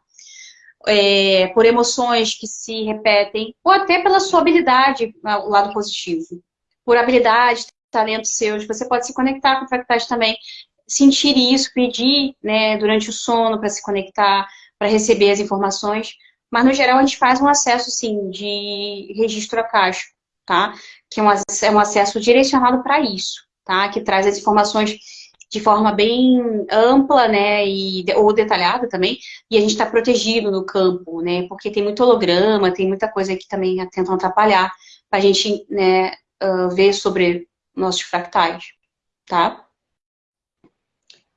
[SPEAKER 2] É, por emoções que se repetem, ou até pela sua habilidade, o lado positivo. Por habilidades, talentos seus, você pode se conectar com fractais também, sentir isso, pedir né, durante o sono para se conectar, para receber as informações. Mas, no geral, a gente faz um acesso, sim, de registro acástico, tá? Que é um, é um acesso direcionado para isso, tá? Que traz as informações de forma bem ampla, né, e, ou detalhada também, e a gente está protegido no campo, né, porque tem muito holograma, tem muita coisa que também tentam atrapalhar para a gente, né, uh, ver sobre nossos fractais, tá?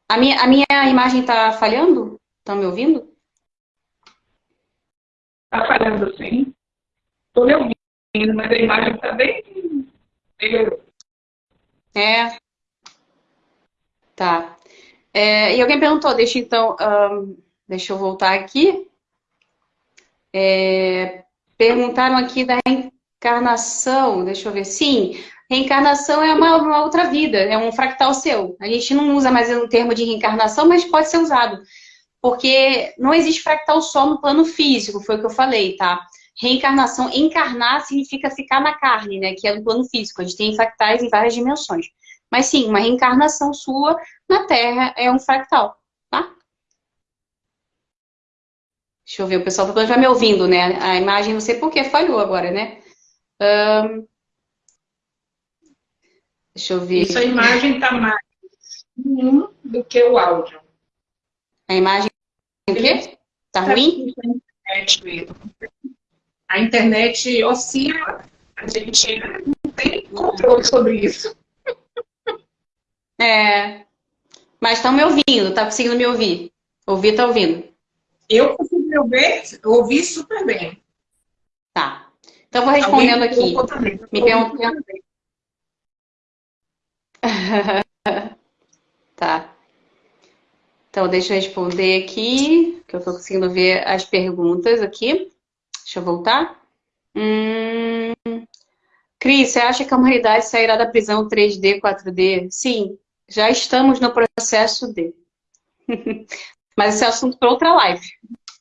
[SPEAKER 2] A minha, a minha imagem está falhando? Estão me ouvindo?
[SPEAKER 1] Está falhando, sim. Estou me ouvindo, mas a imagem está bem...
[SPEAKER 2] É, Tá. É, e alguém perguntou, deixa então, um, deixa eu voltar aqui. É, perguntaram aqui da reencarnação, deixa eu ver. Sim, reencarnação é uma, uma, outra vida, é um fractal seu. A gente não usa mais o termo de reencarnação, mas pode ser usado. Porque não existe fractal só no plano físico, foi o que eu falei, tá? Reencarnação, encarnar significa ficar na carne, né? Que é no plano físico. A gente tem fractais em várias dimensões. Mas sim, uma reencarnação sua na Terra é um fractal, tá? Deixa eu ver, o pessoal tá já me ouvindo, né? A imagem, não sei por que falhou agora, né? Um... Deixa eu ver.
[SPEAKER 1] Isso, a imagem tá mais do que o áudio.
[SPEAKER 2] A imagem o quê? Tá ruim?
[SPEAKER 1] A internet oscila, a gente não tem controle sobre isso.
[SPEAKER 2] É. Mas estão me ouvindo, tá conseguindo me ouvir? Ouvir, tá ouvindo?
[SPEAKER 1] Eu consigo me ouvir, ouvir super bem.
[SPEAKER 2] Tá. Então, vou respondendo aqui. Me perguntando. <laughs> tá. Então, deixa eu responder aqui, que eu tô conseguindo ver as perguntas aqui. Deixa eu voltar. Hum... Cris, você acha que a humanidade sairá da prisão 3D, 4D? Sim, já estamos no processo de. <laughs> Mas esse é assunto para outra live.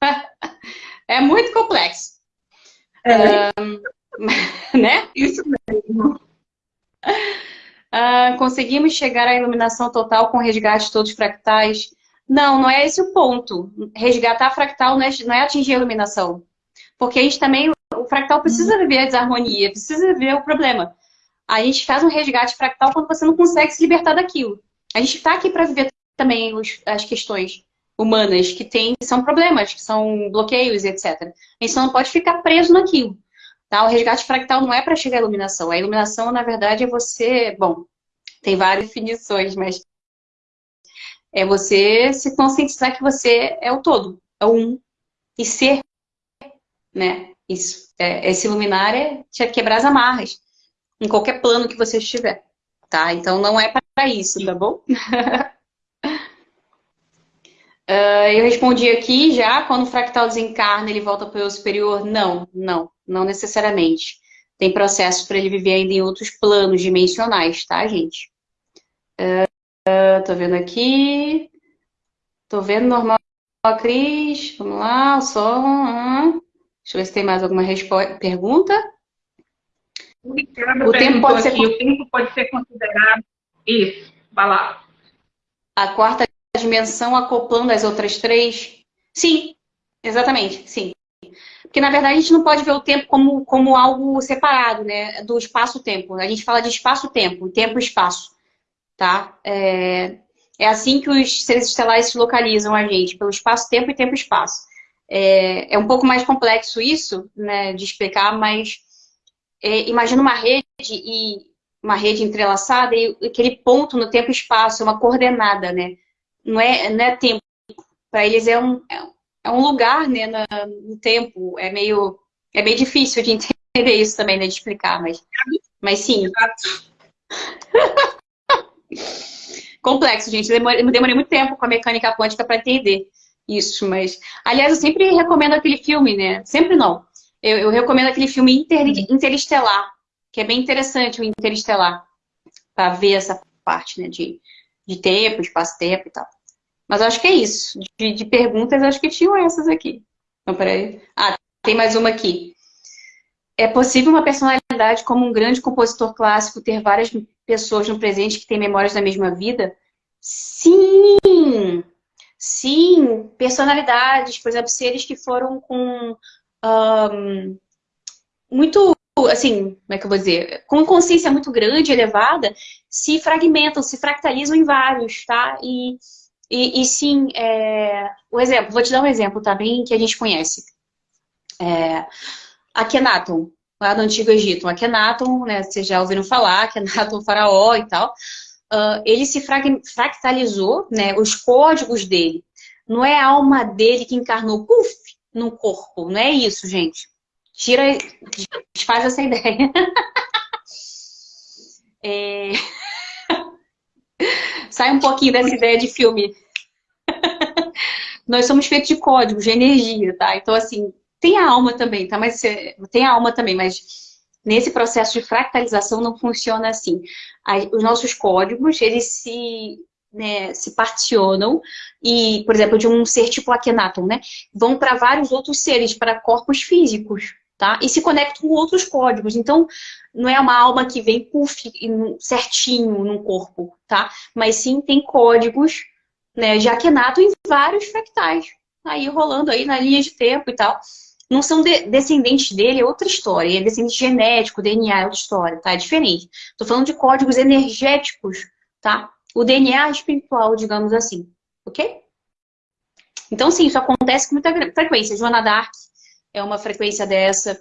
[SPEAKER 2] <laughs> é muito complexo. É. Um, <laughs> né?
[SPEAKER 1] Isso mesmo.
[SPEAKER 2] Uh, conseguimos chegar à iluminação total com resgate de todos os fractais? Não, não é esse o ponto. Resgatar fractal não é, não é atingir a iluminação. Porque a gente também, o fractal precisa viver a desarmonia, precisa viver o problema. A gente faz um resgate fractal quando você não consegue se libertar daquilo. A gente está aqui para viver também os, as questões humanas que tem, são problemas, que são bloqueios, etc. A gente só não pode ficar preso naquilo. Tá? O resgate fractal não é para chegar à iluminação. A iluminação, na verdade, é você. Bom, tem várias definições, mas é você se conscientizar que você é o todo, é o um. E ser, né? Isso. É, esse iluminar é te quebrar as amarras em qualquer plano que você estiver. Tá? Então não é para isso, tá bom? Uh, <laughs> eu respondi aqui já, quando o fractal desencarna, ele volta para o eu superior? Não, não, não necessariamente. Tem processo para ele viver ainda em outros planos dimensionais, tá, gente? Uh, tô vendo aqui. Tô vendo normal, Cris. Vamos lá, o som. Uh. Deixa eu ver se tem mais alguma pergunta.
[SPEAKER 1] O tempo pode ser... o tempo pode ser considerado. Isso, vai lá.
[SPEAKER 2] A quarta dimensão acoplando as outras três? Sim, exatamente, sim. Porque, na verdade, a gente não pode ver o tempo como, como algo separado, né? Do espaço-tempo. A gente fala de espaço-tempo, tempo-espaço, tá? É, é assim que os seres estelares se localizam a gente, pelo espaço-tempo e tempo-espaço. É, é, um pouco mais complexo isso, né, de explicar, mas é, imagina uma rede e uma rede entrelaçada e aquele ponto no tempo-espaço, uma coordenada, né? não é, não é tempo. Para eles é um, é um lugar né, no tempo. É meio, é meio difícil de <laughs> entender isso também, né, de explicar, mas, mas sim. <laughs> Complexo, gente. Demorei, demorei muito tempo com a mecânica quântica para entender isso, mas... Aliás, eu sempre recomendo aquele filme, né? Sempre não. Eu, eu recomendo aquele filme Inter, Interestelar, que é bem interessante o Interestelar, para ver essa parte, né, de de tempo, espaço-tempo e tal. Mas acho que é isso. De, de, perguntas, acho que tinham essas aqui. Então, peraí. Ah, tem mais uma aqui. É possível uma personalidade como um grande compositor clássico ter várias pessoas no presente que têm memórias da mesma vida? Sim! Sim! Personalidades, por exemplo, seres que foram com um, muito assim, como é que eu vou dizer, com consciência muito grande, elevada, se fragmentam, se fractalizam em vários, tá? E, e, e sim, é, o exemplo, vou te dar um exemplo, tá? Bem que a gente conhece. É, Akhenaton, lá do Antigo Egito. Akhenaton, né, vocês já ouviram falar, Akhenaton, faraó e tal. Uh, ele se fractalizou, né, os códigos dele. Não é a alma dele que encarnou, puf, no corpo. Não é isso, gente. Tira, desfaz essa ideia. <laughs> É... <laughs> Sai um pouquinho dessa ideia de filme. <laughs> Nós somos feitos de códigos, de energia, tá? Então, assim, tem a alma também, tá? Mas tem a alma também, mas nesse processo de fractalização não funciona assim. Os nossos códigos, eles se, né, se particionam e, por exemplo, de um ser tipo Akhenaton, né? Vão para vários outros seres, para corpos físicos tá? E se conecta com outros códigos. Então, não é uma alma que vem puff, certinho no corpo, tá? Mas sim tem códigos né, de Akhenato em vários fractais. Aí rolando aí na linha de tempo e tal. Não são de descendentes dele, é outra história. É descendente genético, DNA é outra história, tá? É diferente. Tô falando de códigos energéticos, tá? O DNA espiritual, digamos assim, ok? Então, sim, isso acontece com muita frequência. Joana Dark é uma frequência dessa.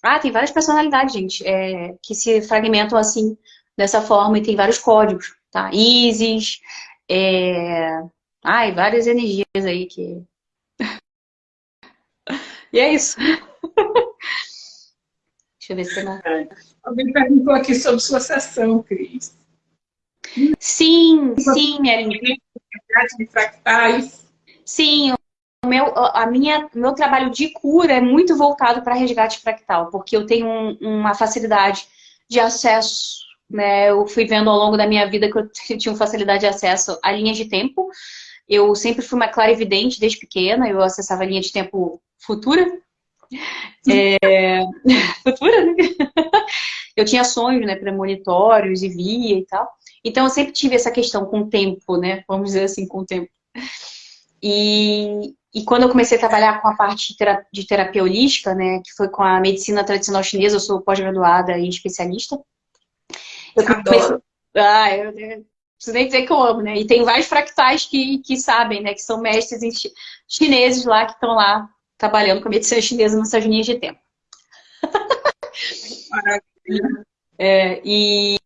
[SPEAKER 2] Ah, tem várias personalidades, gente, é, que se fragmentam assim, dessa forma, e tem vários códigos, tá? Isis, é... ai, várias energias aí que... e é isso. Deixa eu ver se tem mais.
[SPEAKER 1] Alguém perguntou aqui sobre sua sessão, Cris.
[SPEAKER 2] Sim, sim, minha linda.
[SPEAKER 1] De fractais.
[SPEAKER 2] Sim, meu, a minha, meu trabalho de cura é muito voltado para resgate fractal, porque eu tenho um, uma facilidade de acesso, né? Eu fui vendo ao longo da minha vida que eu <laughs> tinha facilidade de acesso a linhas de tempo Eu sempre fui uma clarividente desde pequena, eu acessava a linha de tempo futura. É... <laughs> futura, né? Eu tinha sonhos, né, premonitórios e via e tal. Então eu sempre tive essa questão com o tempo, né? Vamos dizer assim, com o tempo. E, e quando eu comecei a trabalhar com a parte de terapia holística, né, que foi com a medicina tradicional chinesa, eu sou pós-graduada e especialista. Eu comecei... Ah, eu, eu preciso nem dizer que eu amo, né? E tem vários fractais que, que sabem, né, que são mestres chineses lá, que estão lá trabalhando com a medicina chinesa nessas linhas de tempo. é, e,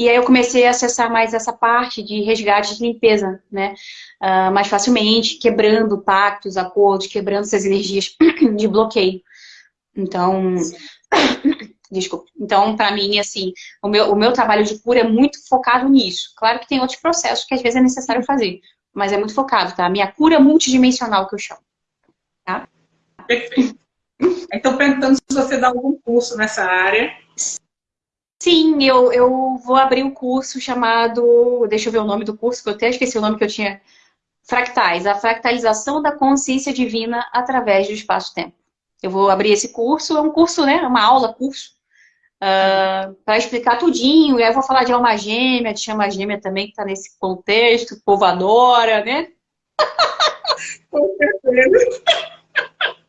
[SPEAKER 2] e aí eu comecei a acessar mais essa parte de resgate de limpeza, né? Uh, mais facilmente, quebrando pactos, acordos, quebrando essas energias <clears throat> de bloqueio. Então, <clears throat> desculpa. Então, para mim, assim, o meu, o meu trabalho de cura é muito focado nisso. Claro que tem outros processos que às vezes é necessário fazer, mas é muito focado, tá? A minha cura multidimensional que eu chamo. Tá?
[SPEAKER 1] Perfeito. Então, perguntando se você dá algum curso nessa área.
[SPEAKER 2] Sim, eu, eu vou abrir um curso chamado. Deixa eu ver o nome do curso, que eu até esqueci o nome que eu tinha. Fractais, a fractalização da consciência divina através do espaço-tempo. Eu vou abrir esse curso, é um curso, né? Uma aula, curso, uh, ah, para explicar tudinho. E aí eu vou falar de alma gêmea, de chama gêmea também, que está nesse contexto, o povo adora, né? <laughs> Com certeza.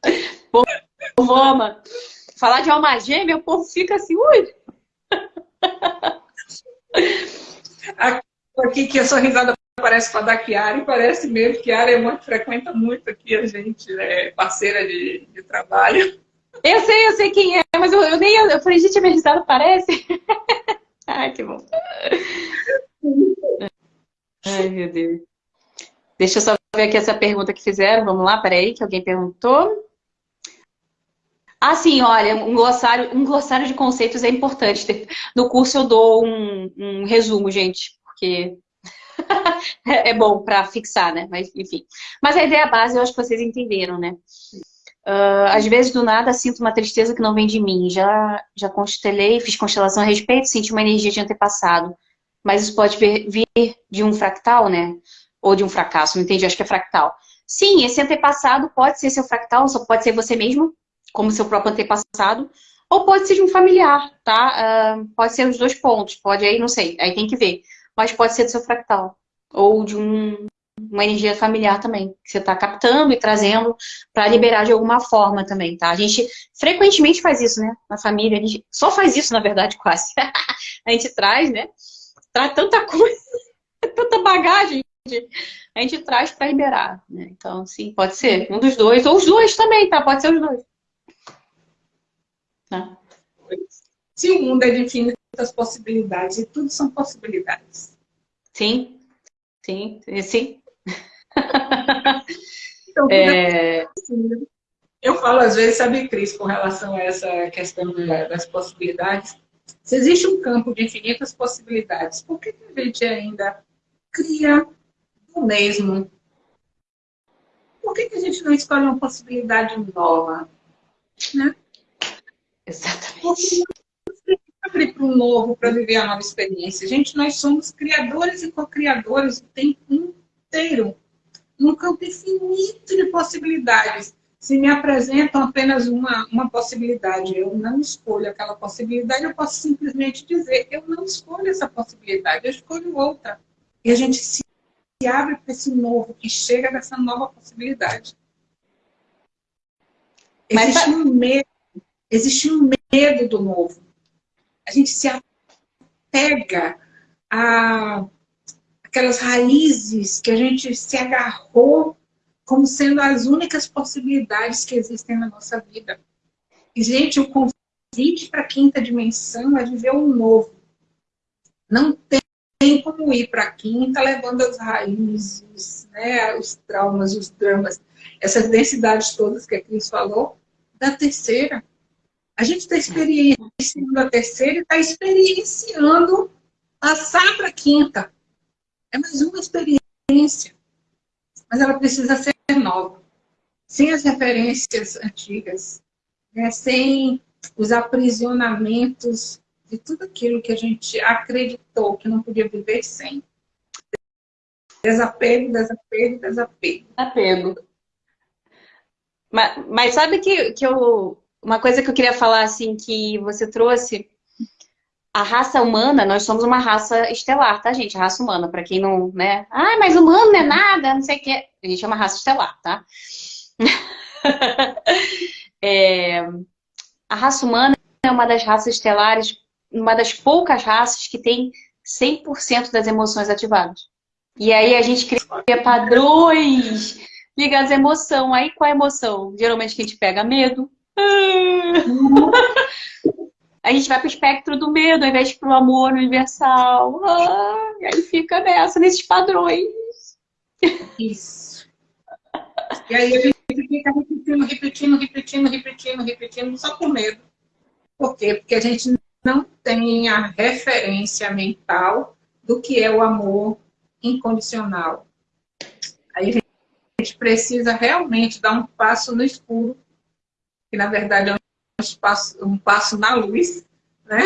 [SPEAKER 2] <laughs> Povo ama. Falar de alma gêmea, o povo fica assim, ui,
[SPEAKER 1] Aqui que a sua risada parece com a da Chiara, e parece mesmo, que é muito, frequenta muito aqui a gente, né, parceira de, de trabalho.
[SPEAKER 2] Eu sei, eu sei quem é, mas eu, eu nem. Eu, eu falei, gente, a minha risada parece. Ai, <laughs> que bom. Ai, meu Deus. Deixa eu só ver aqui essa pergunta que fizeram. Vamos lá, peraí, que alguém perguntou. Ah, sim, olha, um glossário, um glossário de conceitos é importante. No curso eu dou um, um resumo, gente, porque <laughs> é bom para fixar, né? Mas, enfim. Mas a ideia base eu acho que vocês entenderam, né? Uh, às vezes, do nada, sinto uma tristeza que não vem de mim. Já, já constelei, fiz constelação a respeito, senti uma energia de antepassado. Mas isso pode vir, de um fractal, né? Ou de um fracasso, não entendi, acho que é fractal. Sim, esse antepassado pode ser seu fractal, só pode ser você mesmo, como seu próprio antepassado, ou pode ser de um familiar, tá? Uh, pode ser os dois pontos, pode aí, não sei, aí tem que ver. Mas pode ser do seu fractal, ou de um, uma energia familiar também, que você está captando e trazendo para liberar de alguma forma também, tá? A gente frequentemente faz isso, né? Na família, a gente só faz isso, na verdade, <laughs> quase. a gente traz, né? Traz tanta coisa, <laughs> tanta bagagem, a gente traz para liberar, né? Então, sim, pode ser um dos dois, ou os dois também, tá? Pode ser os dois.
[SPEAKER 1] Né? Se o mundo é de infinitas possibilidades, e tudo são possibilidades.
[SPEAKER 2] Sim, sim, sim. Então,
[SPEAKER 1] é... Eu falo às vezes, sabe, Cris, com relação a essa questão das possibilidades, se existe um campo de infinitas possibilidades, por que a gente ainda cria o mesmo? Por que a gente não escolhe uma possibilidade nova? Né?
[SPEAKER 2] Exatamente.
[SPEAKER 1] Abre para o novo, para viver a nova experiência. Gente, nós somos criadores e co-criadores o tempo inteiro. Num campo infinito de possibilidades. Se me apresentam apenas uma, uma possibilidade, eu não escolho aquela possibilidade, eu posso simplesmente dizer, eu não escolho essa possibilidade, eu escolho outra. E a gente se abre para esse novo, que chega dessa nova possibilidade. Existe Mas, um medo Existe um medo do novo. A gente se apega a aquelas raízes que a gente se agarrou como sendo as únicas possibilidades que existem na nossa vida. E, gente, o convite para a quinta dimensão é viver o novo. Não tem como ir para a quinta levando as raízes, né, os traumas, os dramas, essas densidades todas que a Cris falou, da terceira. A gente está experienciando a terceira e está experienciando passar para a quinta. É mais uma experiência. Mas ela precisa ser nova. Sem as referências antigas. Né? Sem os aprisionamentos de tudo aquilo que a gente acreditou que não podia viver sem. Desapego, desapego, desapego.
[SPEAKER 2] Apego. Mas, mas sabe que, que eu, uma coisa que eu queria falar, assim, que você trouxe, a raça humana, nós somos uma raça estelar, tá, gente? Raça humana, para quem não, né? Ah, mas humano não é nada, não sei o quê. A gente é uma raça estelar, tá? <laughs> é, a raça humana é uma das raças estelares, uma das poucas raças que tem 100% das emoções ativadas. E aí a gente cria padrões ligados à emoção. Aí qual é a emoção? Geralmente que a gente pega medo. <laughs> A gente vai para o espectro do medo ao invés para o amor universal. Ah, e aí fica nessa, nesses padrões.
[SPEAKER 1] Isso. E aí a gente fica repetindo, repetindo, repetindo, repetindo, repetindo, só com medo. Por quê? Porque a gente não tem a referência mental do que é o amor incondicional. Aí a gente precisa realmente dar um passo no escuro, que na verdade é um passo, um passo na luz, né?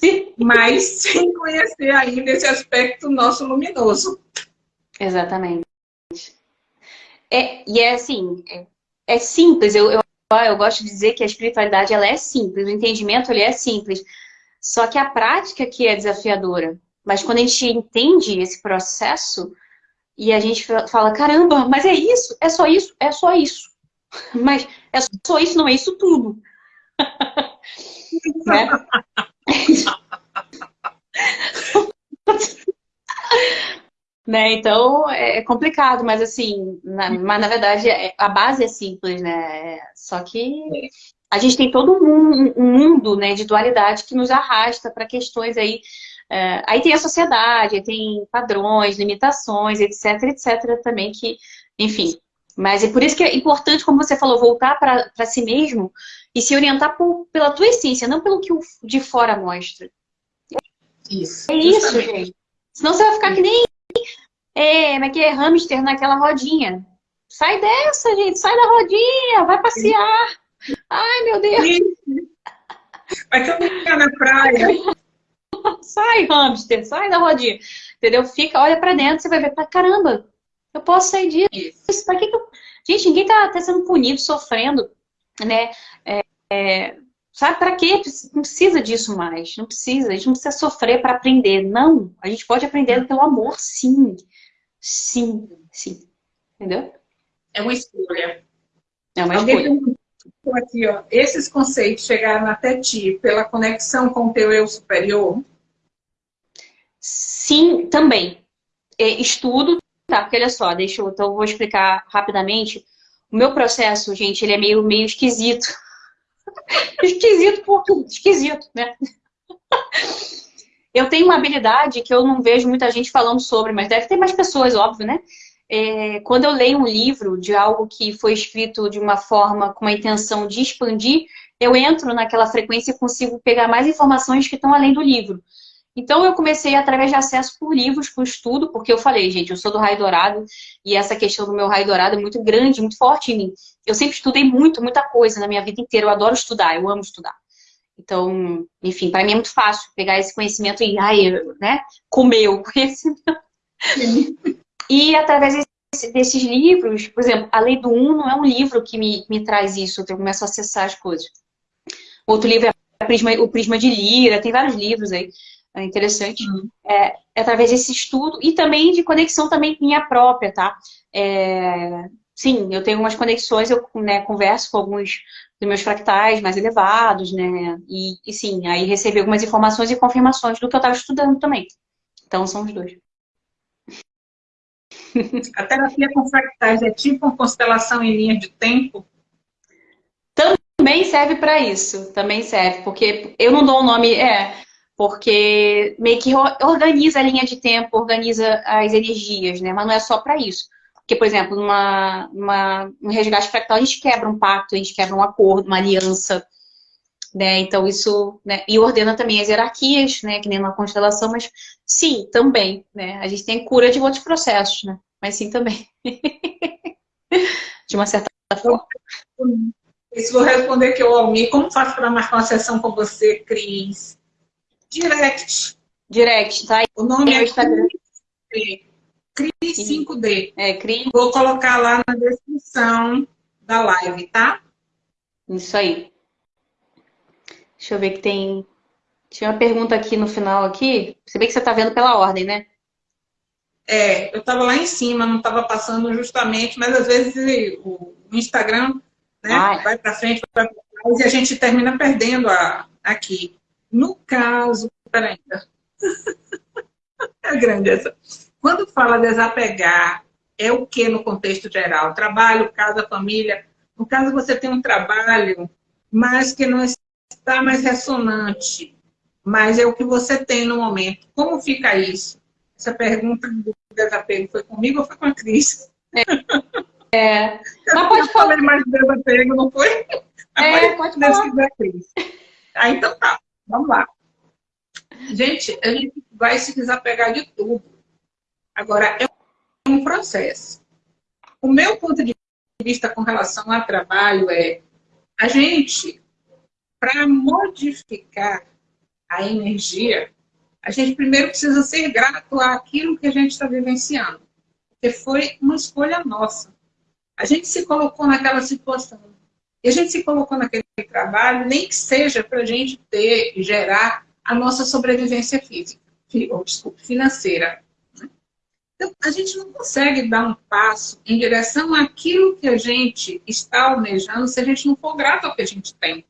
[SPEAKER 1] <laughs> Mas sem conhecer ainda esse aspecto nosso luminoso.
[SPEAKER 2] Exatamente. É, e é assim, é, é simples, eu, eu eu gosto de dizer que a espiritualidade ela é simples, o entendimento ele é simples. Só que a prática que é desafiadora. Mas quando a gente entende esse processo e a gente fala, caramba, mas é isso, é só isso, é só isso. <laughs> Mas é só isso, não é isso tudo. Né? <laughs> Né? Então, é, é complicado, mas assim, na, mas na verdade é, a base é simples, né? Só que a gente tem todo um, um mundo né, de dualidade que nos arrasta para questões aí. É, aí tem a sociedade, tem padrões, limitações, etc, etc também que, enfim. Mas é por isso que é importante, como você falou, voltar para si mesmo e se orientar por, pela tua essência, não pelo que o de fora mostra.
[SPEAKER 1] Isso.
[SPEAKER 2] É isso, gente. Senão você vai ficar que nem é, mas que é hamster naquela rodinha. Sai dessa, gente, sai da rodinha, vai passear. Ai, meu Deus.
[SPEAKER 1] Vai caminhar na praia. <laughs>
[SPEAKER 2] Sai, hamster, sai da rodinha. Entendeu? Fica, olha pra dentro, você vai ver, pra caramba, eu posso sair disso. Pra que que eu... Gente, ninguém tá, tá sendo punido, sofrendo, né? É, é, sabe pra quê? Não precisa disso mais. Não precisa, a gente não precisa sofrer para aprender. Não, a gente pode aprender pelo amor, sim. Sim, sim. Entendeu?
[SPEAKER 1] É uma escolha.
[SPEAKER 2] É uma Alguém escolha.
[SPEAKER 1] Aqui, ó, esses conceitos chegaram até ti pela conexão com o teu eu superior?
[SPEAKER 2] Sim, também. É, estudo, tá? Porque olha só, deixa eu, então eu vou explicar rapidamente. O meu processo, gente, ele é meio, meio esquisito. <laughs> esquisito por tudo, esquisito, né? Eu tenho uma habilidade que eu não vejo muita gente falando sobre, mas deve ter mais pessoas, óbvio, né? É, quando eu leio um livro de algo que foi escrito de uma forma com a intenção de expandir, eu entro naquela frequência e consigo pegar mais informações que estão além do livro. Então eu comecei através de acesso por livros, por estudo, porque eu falei, gente, eu sou do raio dourado e essa questão do meu raio dourado é muito grande, muito forte em mim. Eu sempre estudei muito, muita coisa na minha vida inteira, eu adoro estudar, eu amo estudar. Então, enfim, para mim é muito fácil pegar esse conhecimento e, ai, né, comer o <laughs> conhecimento. e através desse, desses livros, por exemplo, A Lei do Um não é um livro que me, me traz isso, eu começo a acessar as coisas. Outro livro é Prisma, O Prisma de Lira, tem vários livros aí, é interessante. Uhum. É, é, através desse estudo e também de conexão também minha própria, tá? É, sim, eu tenho umas conexões, eu né, converso com alguns dos meus fractais mais elevados, né? E, e sim, aí recebi algumas informações e confirmações do que eu estava estudando também. Então, são os dois. <laughs>
[SPEAKER 1] A terapia com fractais é tipo uma constelação em linha de tempo?
[SPEAKER 2] Também serve para isso, também serve, porque eu não dou o um nome, é, porque meio que organiza a linha de tempo, organiza as energias, né? Mas não é só para isso. Porque, por exemplo, numa, numa, um resgate fractal, a gente quebra um pacto, a gente quebra um acordo, uma aliança. Né? Então, isso... Né? E ordena também as hierarquias, né? que nem uma constelação, mas sim, também. Né? A gente tem cura de outros processos, né? mas sim também. <laughs> de uma certa forma.
[SPEAKER 1] Isso vou responder que eu, Almir, como faço para marcar uma sessão com você, Cris? Direct.
[SPEAKER 2] Direct, tá?
[SPEAKER 1] O nome é,
[SPEAKER 2] é Instagram.
[SPEAKER 1] CRI 5D.
[SPEAKER 2] É, CRI.
[SPEAKER 1] Vou colocar lá na descrição da live, tá?
[SPEAKER 2] Isso aí. Deixa eu ver que tem... Tinha uma pergunta aqui no final aqui. Você vê que você está vendo pela ordem, né?
[SPEAKER 1] É, eu estava lá em cima, não estava passando justamente, mas às vezes o Instagram né, vai para frente, vai para trás e a gente termina perdendo a, aqui. No caso, peraí, é grande essa. Quando fala desapegar, é o que no contexto geral? Trabalho, casa, família. No caso, você tem um trabalho, mas que não está mais ressonante, mas é o que você tem no momento. Como fica isso? Essa pergunta do desapego foi comigo ou foi com a Cris?
[SPEAKER 2] É. é.
[SPEAKER 1] Eu
[SPEAKER 2] Mas pode
[SPEAKER 1] falar mais de desapego, não foi?
[SPEAKER 2] É, pode falar.
[SPEAKER 1] Cris. Ah, então tá. Vamos lá. Gente, a gente vai se desapegar de tudo. Agora, é um processo. O meu ponto de vista com relação ao trabalho é a gente, para modificar a energia, a gente primeiro precisa ser grato àquilo que a gente está vivenciando. Porque foi uma escolha nossa. A gente se colocou naquela situação. E a gente se colocou naquele trabalho, nem que seja para a gente ter, gerar a nossa sobrevivência física, ou, desculpa, financeira. Né? Então, a gente não consegue dar um passo em direção àquilo que a gente está almejando se a gente não for grato ao que a gente tem.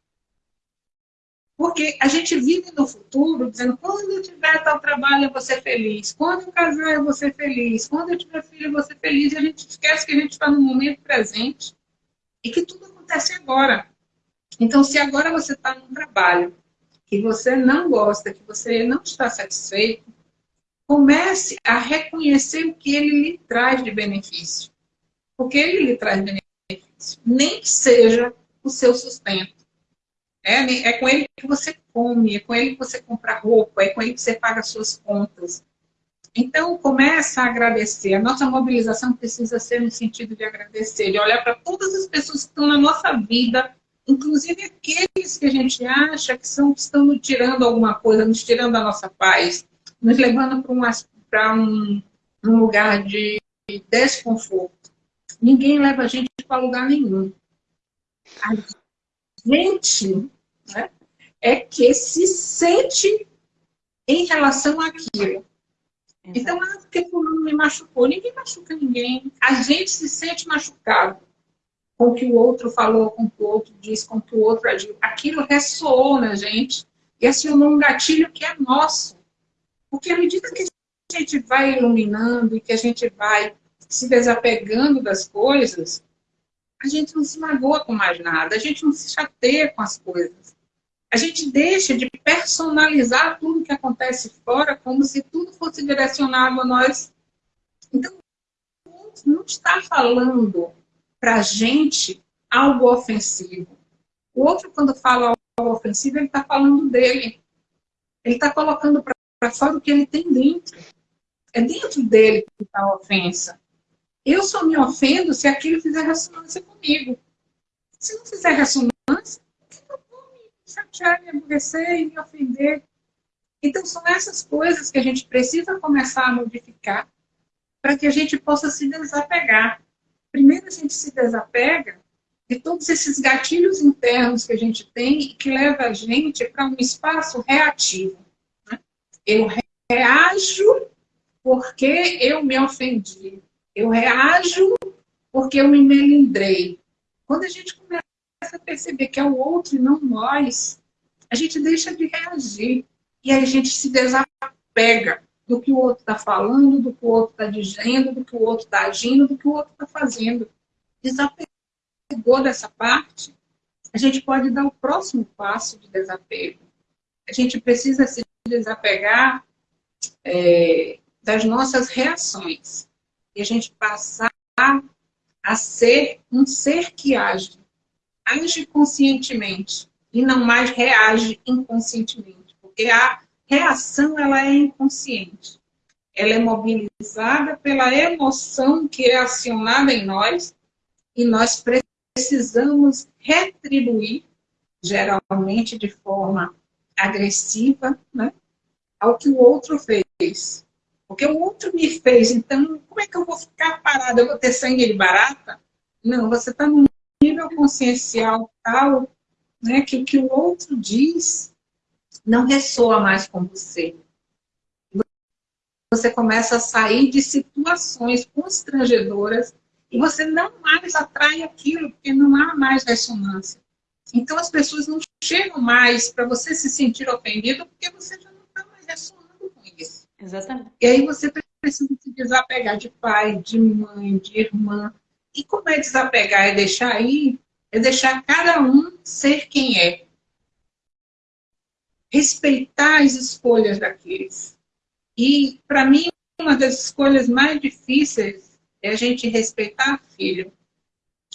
[SPEAKER 1] Porque a gente vive no futuro dizendo, quando eu tiver tal trabalho, eu vou ser feliz. Quando eu casar, eu vou ser feliz. Quando eu tiver filho, eu vou ser feliz. E a gente esquece que a gente está no momento presente e que tudo acontece agora. Então, se agora você está num trabalho que você não gosta, que você não está satisfeito, comece a reconhecer o que ele lhe traz de benefício. Porque ele lhe traz benefício. Nem que seja o seu sustento. É, é com ele que você come, é com ele que você compra roupa, é com ele que você paga suas contas. Então, começa a agradecer. A nossa mobilização precisa ser no sentido de agradecer, de olhar para todas as pessoas que estão na nossa vida inclusive aqueles que a gente acha que, são, estão nos tirando alguma coisa, nos tirando a nossa paz, nos levando para um, um, um lugar de desconforto. Ninguém leva a gente para lugar nenhum. A gente né, é que se sente em relação àquilo. Então, ah, porque fulano me machucou. Ninguém machuca ninguém. A gente se sente machucado com o que o outro falou, com o que o outro disse, com o que o outro agiu. Aquilo ressoou na gente e acionou um gatilho que é nosso. Porque à medida que a gente vai iluminando e que a gente vai se desapegando das coisas, a gente não se magoa com mais nada, a gente não se chateia com as coisas. A gente deixa de personalizar tudo que acontece fora como se tudo fosse direcionado a nós. Então, não está falando para a gente algo ofensivo. O outro, quando fala algo ofensivo, ele está falando dele. Ele está colocando para fora o que ele tem dentro. É dentro dele que está a ofensa. Eu só me ofendo se aquilo fizer ressonância comigo. Se não fizer ressonância, eu vou me chatear, me aborrecer e me ofender. Então, são essas coisas que a gente precisa começar a modificar para que a gente possa se desapegar primeiro a gente se desapega de todos esses gatilhos internos que a gente tem e que leva a gente para um espaço reativo. Né? Eu reajo porque eu me ofendi. Eu reajo porque eu me melindrei. Quando a gente começa a perceber que é o outro e não nós, a gente deixa de reagir. E aí a gente se desapega do que o outro está falando, do que o outro está dizendo, do que o outro está agindo, do que o outro está fazendo. Desapegou dessa parte, a gente pode dar o próximo passo de desapego. A gente precisa se desapegar é, das nossas reações. E a gente passar a ser um ser que age. Age conscientemente e não mais reage inconscientemente. Porque há reação ela é inconsciente. Ela é mobilizada pela emoção que é acionada em nós e nós precisamos retribuir, geralmente de forma agressiva, né, ao que o outro fez. Porque o outro me fez, então como é que eu vou ficar parada? Eu vou ter sangue de barata? Não, você está num nível consciencial tal né, que o que o outro diz não ressoa mais com você. Você começa a sair de situações constrangedoras e você não mais atrai aquilo, porque não há mais ressonância. Então as pessoas não chegam mais para você se sentir ofendido, porque você já não está mais ressonando com isso.
[SPEAKER 2] Exatamente.
[SPEAKER 1] E aí você precisa se desapegar de pai, de mãe, de irmã. E como é desapegar? É deixar aí, é deixar cada um ser quem é. Respeitar as escolhas daqueles. E, para mim, uma das escolhas mais difíceis é a gente respeitar o filho.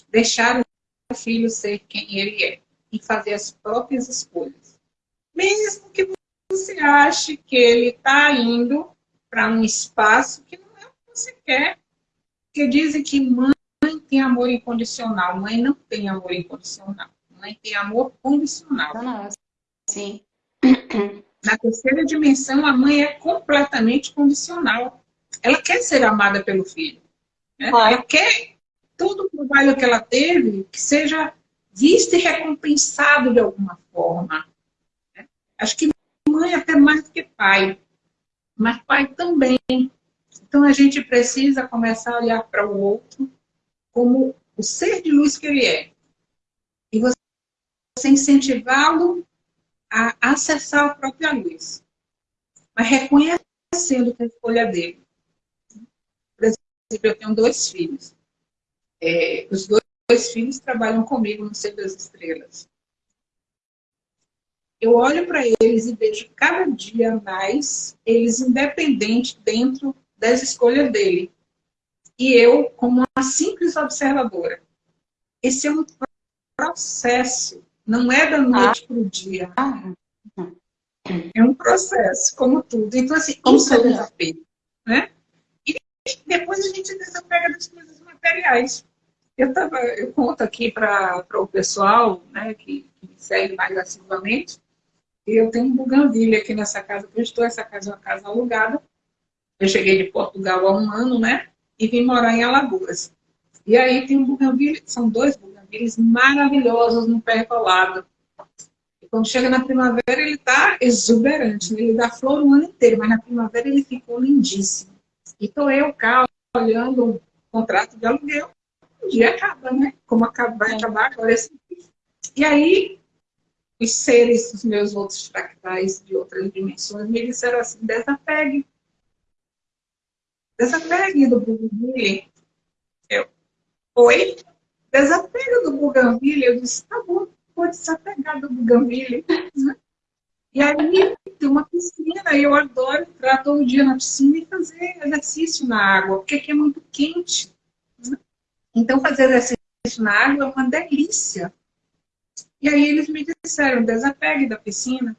[SPEAKER 1] Deixar o filho ser quem ele é. E fazer as próprias escolhas. Mesmo que você ache que ele está indo para um espaço que não é o que você quer. Porque dizem que mãe tem amor incondicional. Mãe não tem amor incondicional. Mãe tem amor condicional.
[SPEAKER 2] Sim.
[SPEAKER 1] Na terceira dimensão, a mãe é completamente condicional. Ela quer ser amada pelo filho. Né? Ela quer todo o trabalho que ela teve que seja visto e recompensado de alguma forma. Né? Acho que mãe é até mais do que pai, mas pai também. Então a gente precisa começar a olhar para o outro como o ser de luz que ele é. E você incentivá-lo a acessar a própria luz. Mas reconhecendo que a escolha dele. Por exemplo, eu tenho dois filhos. É, os dois, dois filhos trabalham comigo no Ser das Estrelas eu olho para eles e vejo cada dia mais eles independentes dentro das escolhas dele. E eu, como uma simples observadora. Esse é um processo, não é da noite ah. para o dia. É um processo, como tudo. Então, assim, como isso é desapego. Né? E depois a gente desapega das coisas materiais. Eu, tava, eu conto aqui para o pessoal né, que, que me segue mais assiduamente, eu tenho um buganvília aqui nessa casa que eu estou. Essa casa é uma casa alugada. Eu cheguei de Portugal há um ano, né? E vim morar em Alagoas. E aí tem um buganvília, são dois buganvílias maravilhosos no pé colado. E quando chega na primavera, ele está exuberante. Né? Ele dá flor o ano inteiro, mas na primavera ele ficou lindíssimo. E estou eu cá olhando um contrato de aluguel. Um dia acaba, né? Como vai é. acabar agora esse E aí os seres, os meus outros fractais de outras dimensões, me disseram assim, desapegue. Desapegue do Bougainville. Eu, oi? Desapega do Bougainville. Eu disse, tá bom, vou desapegar do Bougainville. E aí tem uma piscina, e eu adoro entrar todo dia na piscina e fazer exercício na água, porque aqui é muito quente. Então fazer exercício na água é uma delícia. E aí eles me disseram, desapegue da piscina.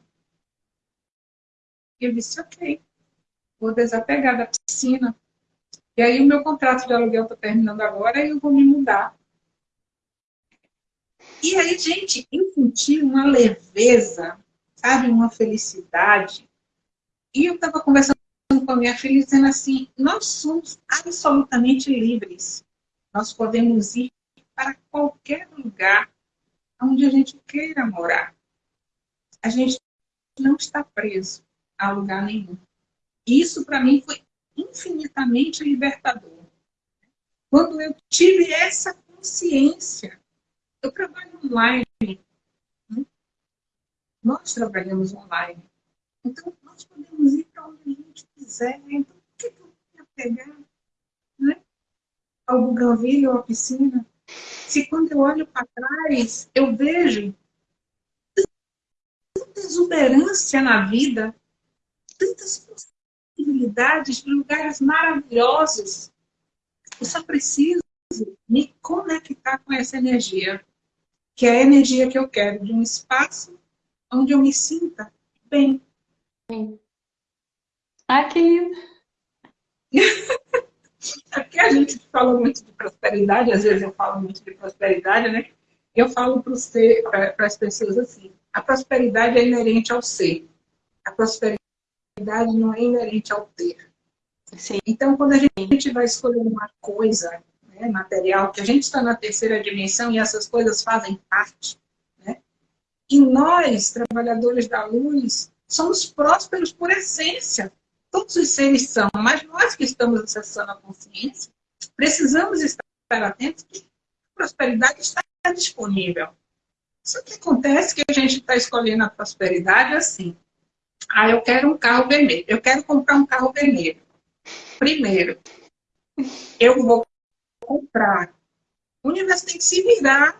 [SPEAKER 1] Eu disse, ok, vou desapegar da piscina. E aí o meu contrato de aluguel está terminando agora e eu vou me mudar. E aí, gente, eu senti uma leveza, sabe, uma felicidade. E eu estava conversando com a minha filha dizendo assim, nós somos absolutamente livres. Nós podemos ir para qualquer lugar onde a gente queira morar. A gente não está preso a lugar nenhum. Isso, para mim, foi infinitamente libertador. Quando eu tive essa consciência, eu trabalho online. Né? Nós trabalhamos online. Então, nós podemos ir para onde a gente quiser. Então, por que eu ia pegar né? ao Buganville ou piscina? Se quando eu olho para trás, eu vejo tanta exuberância na vida, tantas possibilidades de lugares maravilhosos. Eu só preciso me conectar com essa energia, que é a energia que eu quero, de um espaço onde eu me sinta bem.
[SPEAKER 2] Ah, que lindo!
[SPEAKER 1] Porque a gente fala muito de prosperidade, às vezes eu falo muito de prosperidade, né? Eu falo para as pessoas assim, a prosperidade é inerente ao ser. A prosperidade não é inerente ao ter. Sim. Então, quando a gente vai escolher uma coisa né, material, que a gente está na terceira dimensão e essas coisas fazem parte, né? E nós, trabalhadores da luz, somos prósperos por essência. Todos os seres são, mas nós que estamos acessando a consciência, precisamos estar atentos que a prosperidade está disponível. Só que acontece que a gente está escolhendo a prosperidade assim. Ah, eu quero um carro vermelho. Eu quero comprar um carro vermelho. Primeiro, eu vou comprar. O universo tem que se virar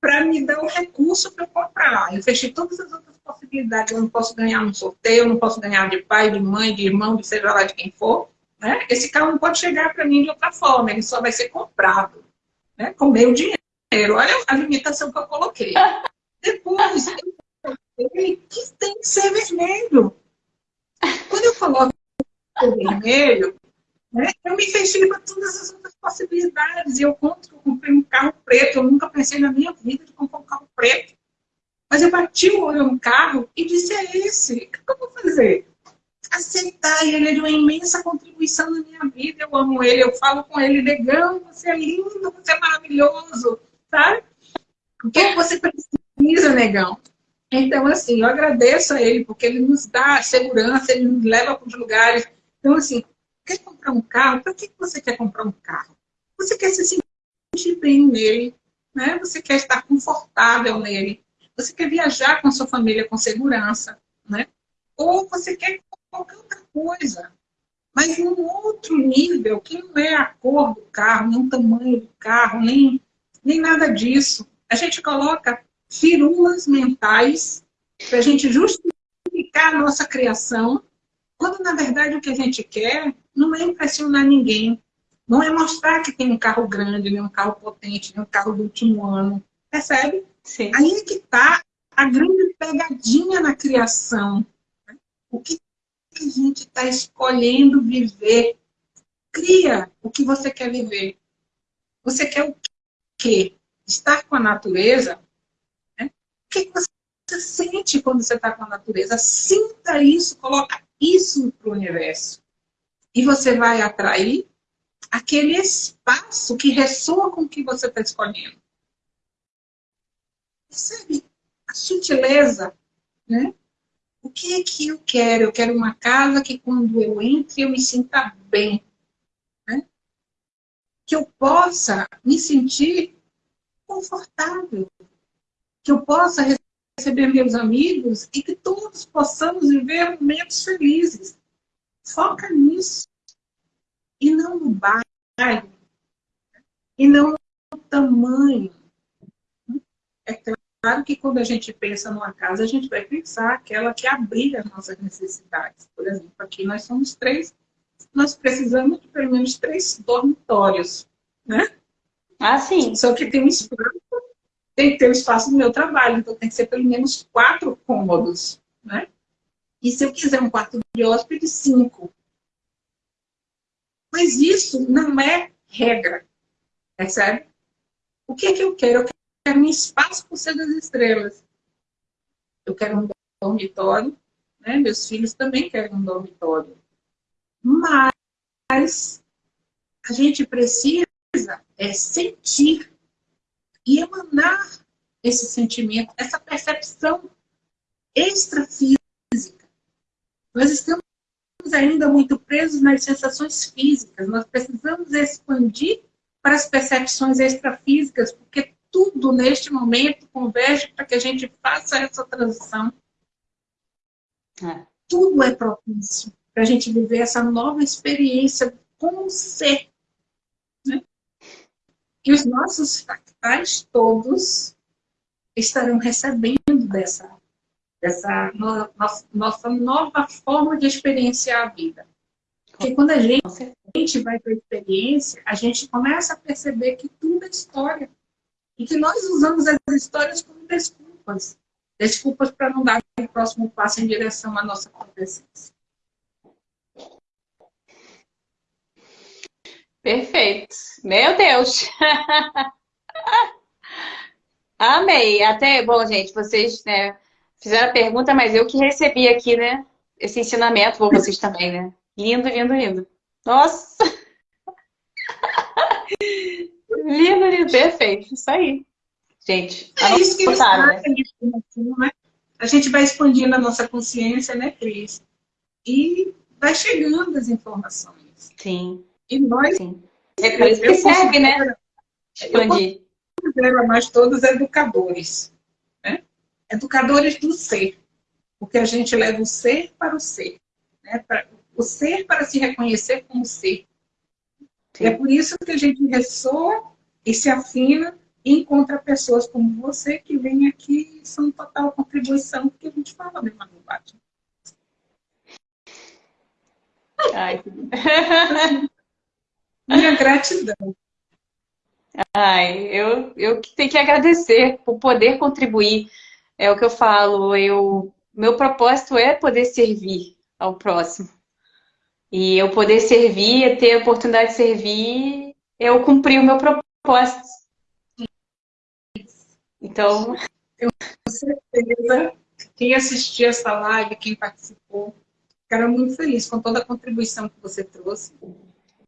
[SPEAKER 1] para me dar o recurso para eu comprar. Eu fechei todas as outras possibilidades. Eu não posso ganhar no sorteio, eu não posso ganhar de pai, de mãe, de irmão, de seja lá de quem for. Né? Esse carro não pode chegar para mim de outra forma, ele só vai ser comprado né? com meu dinheiro. Olha a limitação que eu coloquei. <laughs> Depois, ele que tem que ser vermelho. Quando eu coloco vermelho, né, eu me fechei para todas as outras possibilidades. E eu conto que eu comprei um carro preto. Eu nunca pensei na minha vida de comprar um carro preto. Mas eu bati o olho no carro e disse, é esse. O que eu vou fazer? Aceitar. E ele é uma imensa contribuição na minha vida. Eu amo ele. Eu falo com ele, negão, você é lindo, você é maravilhoso. Sabe? O que, é que você precisa, negão? Então, assim, eu agradeço a ele, porque ele nos dá segurança, ele nos leva para os lugares. Então, assim, quer comprar um carro? Para que você quer comprar um carro? Você quer se sentir bem nele, né? Você quer estar confortável nele. Você quer viajar com a sua família com segurança, né? Ou você quer qualquer outra coisa. Mas num outro nível, que não é a cor do carro, nem o tamanho do carro, nem, nem nada disso. A gente coloca firulas mentais para a gente justificar a nossa criação, quando na verdade o que a gente quer não é impressionar ninguém, não é mostrar que tem um carro grande, nem um carro potente, nem um carro do último ano, percebe? Sim. Aí é que está a grande pegadinha na criação. O que a gente está escolhendo viver? Cria o que você quer viver. Você quer o quê? Estar com a natureza que você sente quando você está com a natureza? Sinta isso, coloca isso para o universo. E você vai atrair aquele espaço que ressoa com o que você está escolhendo. Percebe a sutileza, né? O que é que eu quero? Eu quero uma casa que quando eu entre eu me sinta bem. Né? Que eu possa me sentir confortável que eu possa receber meus amigos e que todos possamos viver momentos felizes. Foca nisso. E não no bairro. E não no tamanho. É claro que quando a gente pensa numa casa, a gente vai pensar aquela que abriga as nossas necessidades. Por exemplo, aqui nós somos três, nós precisamos de pelo menos três dormitórios, né?
[SPEAKER 2] Ah, sim.
[SPEAKER 1] Só que tem um espaço tem que ter o espaço do meu trabalho, então tem que ser pelo menos quatro cômodos, né? E se eu quiser um quarto de hóspede, cinco. Mas isso não é regra, percebe? O que é que eu quero? Eu quero um espaço por ser das estrelas. Eu quero um dormitório, né? Meus filhos também querem um dormitório. Mas a gente precisa é sentir e emanar esse sentimento, essa percepção extrafísica. Nós estamos ainda muito presos nas sensações físicas, nós precisamos expandir para as percepções extrafísicas, porque tudo neste momento converge para que a gente faça essa transição. É. Tudo é propício para a gente viver essa nova experiência com o ser. Né? E os nossos fractais todos estarão recebendo dessa, dessa no, nossa, nossa nova forma de experienciar a vida. Porque quando a gente, a gente vai para a experiência, a gente começa a perceber que tudo é história. E que nós usamos as histórias como desculpas. Desculpas para não dar o próximo passo em direção à nossa consciência.
[SPEAKER 2] Perfeito. Meu Deus. <laughs> Amei. Até, bom, gente, vocês né, fizeram a pergunta, mas eu que recebi aqui, né? Esse ensinamento, vou vocês também, né? Lindo, lindo, lindo. Nossa! <laughs> lindo, lindo, perfeito. Isso aí. Gente,
[SPEAKER 1] é isso que botaram, né? né? A gente vai expandindo a nossa consciência, né, Cris? E vai chegando as informações.
[SPEAKER 2] Sim.
[SPEAKER 1] E nós...
[SPEAKER 2] Sim. É por isso que serve, né?
[SPEAKER 1] Expandir. Eu considero nós todos educadores. Educadores do ser. Porque a gente leva o ser para o ser. Né? Para, o ser para se reconhecer como ser. Sim. É por isso que a gente ressoa e se afina e encontra pessoas como você que vêm aqui e são total contribuição, porque a gente fala a mesma linguagem.
[SPEAKER 2] Ai.
[SPEAKER 1] Minha gratidão.
[SPEAKER 2] Ai, eu, eu tenho que agradecer por poder contribuir. É o que eu falo, eu, meu propósito é poder servir ao próximo. E eu poder servir, ter a oportunidade de servir, eu cumpri o meu propósito. Então...
[SPEAKER 1] Eu, com certeza, quem assistiu essa live, quem participou, ficaram muito feliz com toda a contribuição que você trouxe.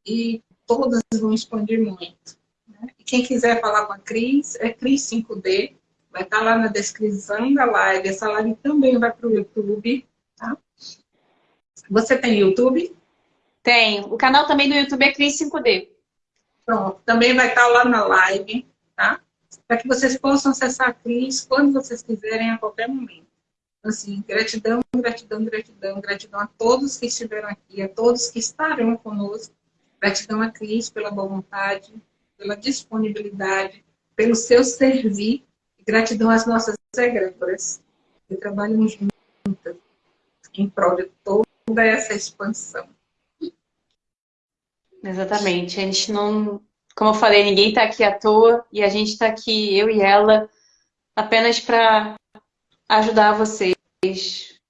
[SPEAKER 1] E todas vão expandir muito. Né? E quem quiser falar com a Cris, é Cris 5D, vai estar lá na descrição da live. Essa live também vai para o YouTube. Tá? Você tem YouTube?
[SPEAKER 2] Tenho. O canal também do YouTube é Cris 5D.
[SPEAKER 1] Pronto, também vai estar lá na live, tá? Para que vocês possam acessar a Cris quando vocês quiserem, a qualquer momento. Assim, gratidão, gratidão, gratidão, gratidão a todos que estiveram aqui, a todos que estarão conosco. Gratidão a Cris pela boa vontade, pela disponibilidade, pelo seu servir. Gratidão às nossas egrégoras, que trabalham juntas em prol de toda essa expansão.
[SPEAKER 2] Exatamente. A gente não... Como eu falei, ninguém está aqui à toa e a gente está aqui, eu e ela, apenas para ajudar vocês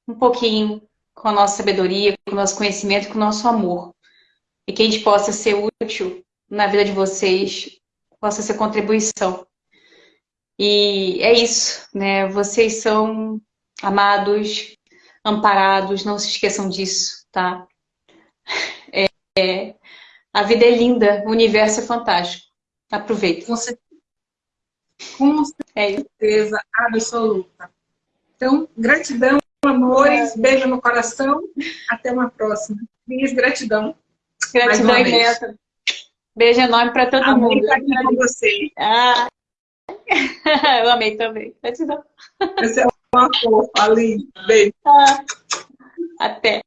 [SPEAKER 2] um pouquinho com a nossa sabedoria, com o nosso conhecimento, com o nosso amor. E que a gente possa ser útil na vida de vocês, possa ser contribuição. E é isso, né? Vocês são amados, amparados, não se esqueçam disso, tá? <laughs> É, é, a vida é linda, o universo é fantástico. Aproveita.
[SPEAKER 1] Com certeza, Com certeza é absoluta. Então, gratidão, amores, beijo no coração. Até uma próxima. Minhas gratidão.
[SPEAKER 2] Gratidão imensa. Beijo enorme para todo
[SPEAKER 1] amei
[SPEAKER 2] mundo.
[SPEAKER 1] Amei com você.
[SPEAKER 2] Ah. <laughs> Eu amei também. Gratidão.
[SPEAKER 1] Você é uma fofa, ali. Beijo.
[SPEAKER 2] Ah. Até.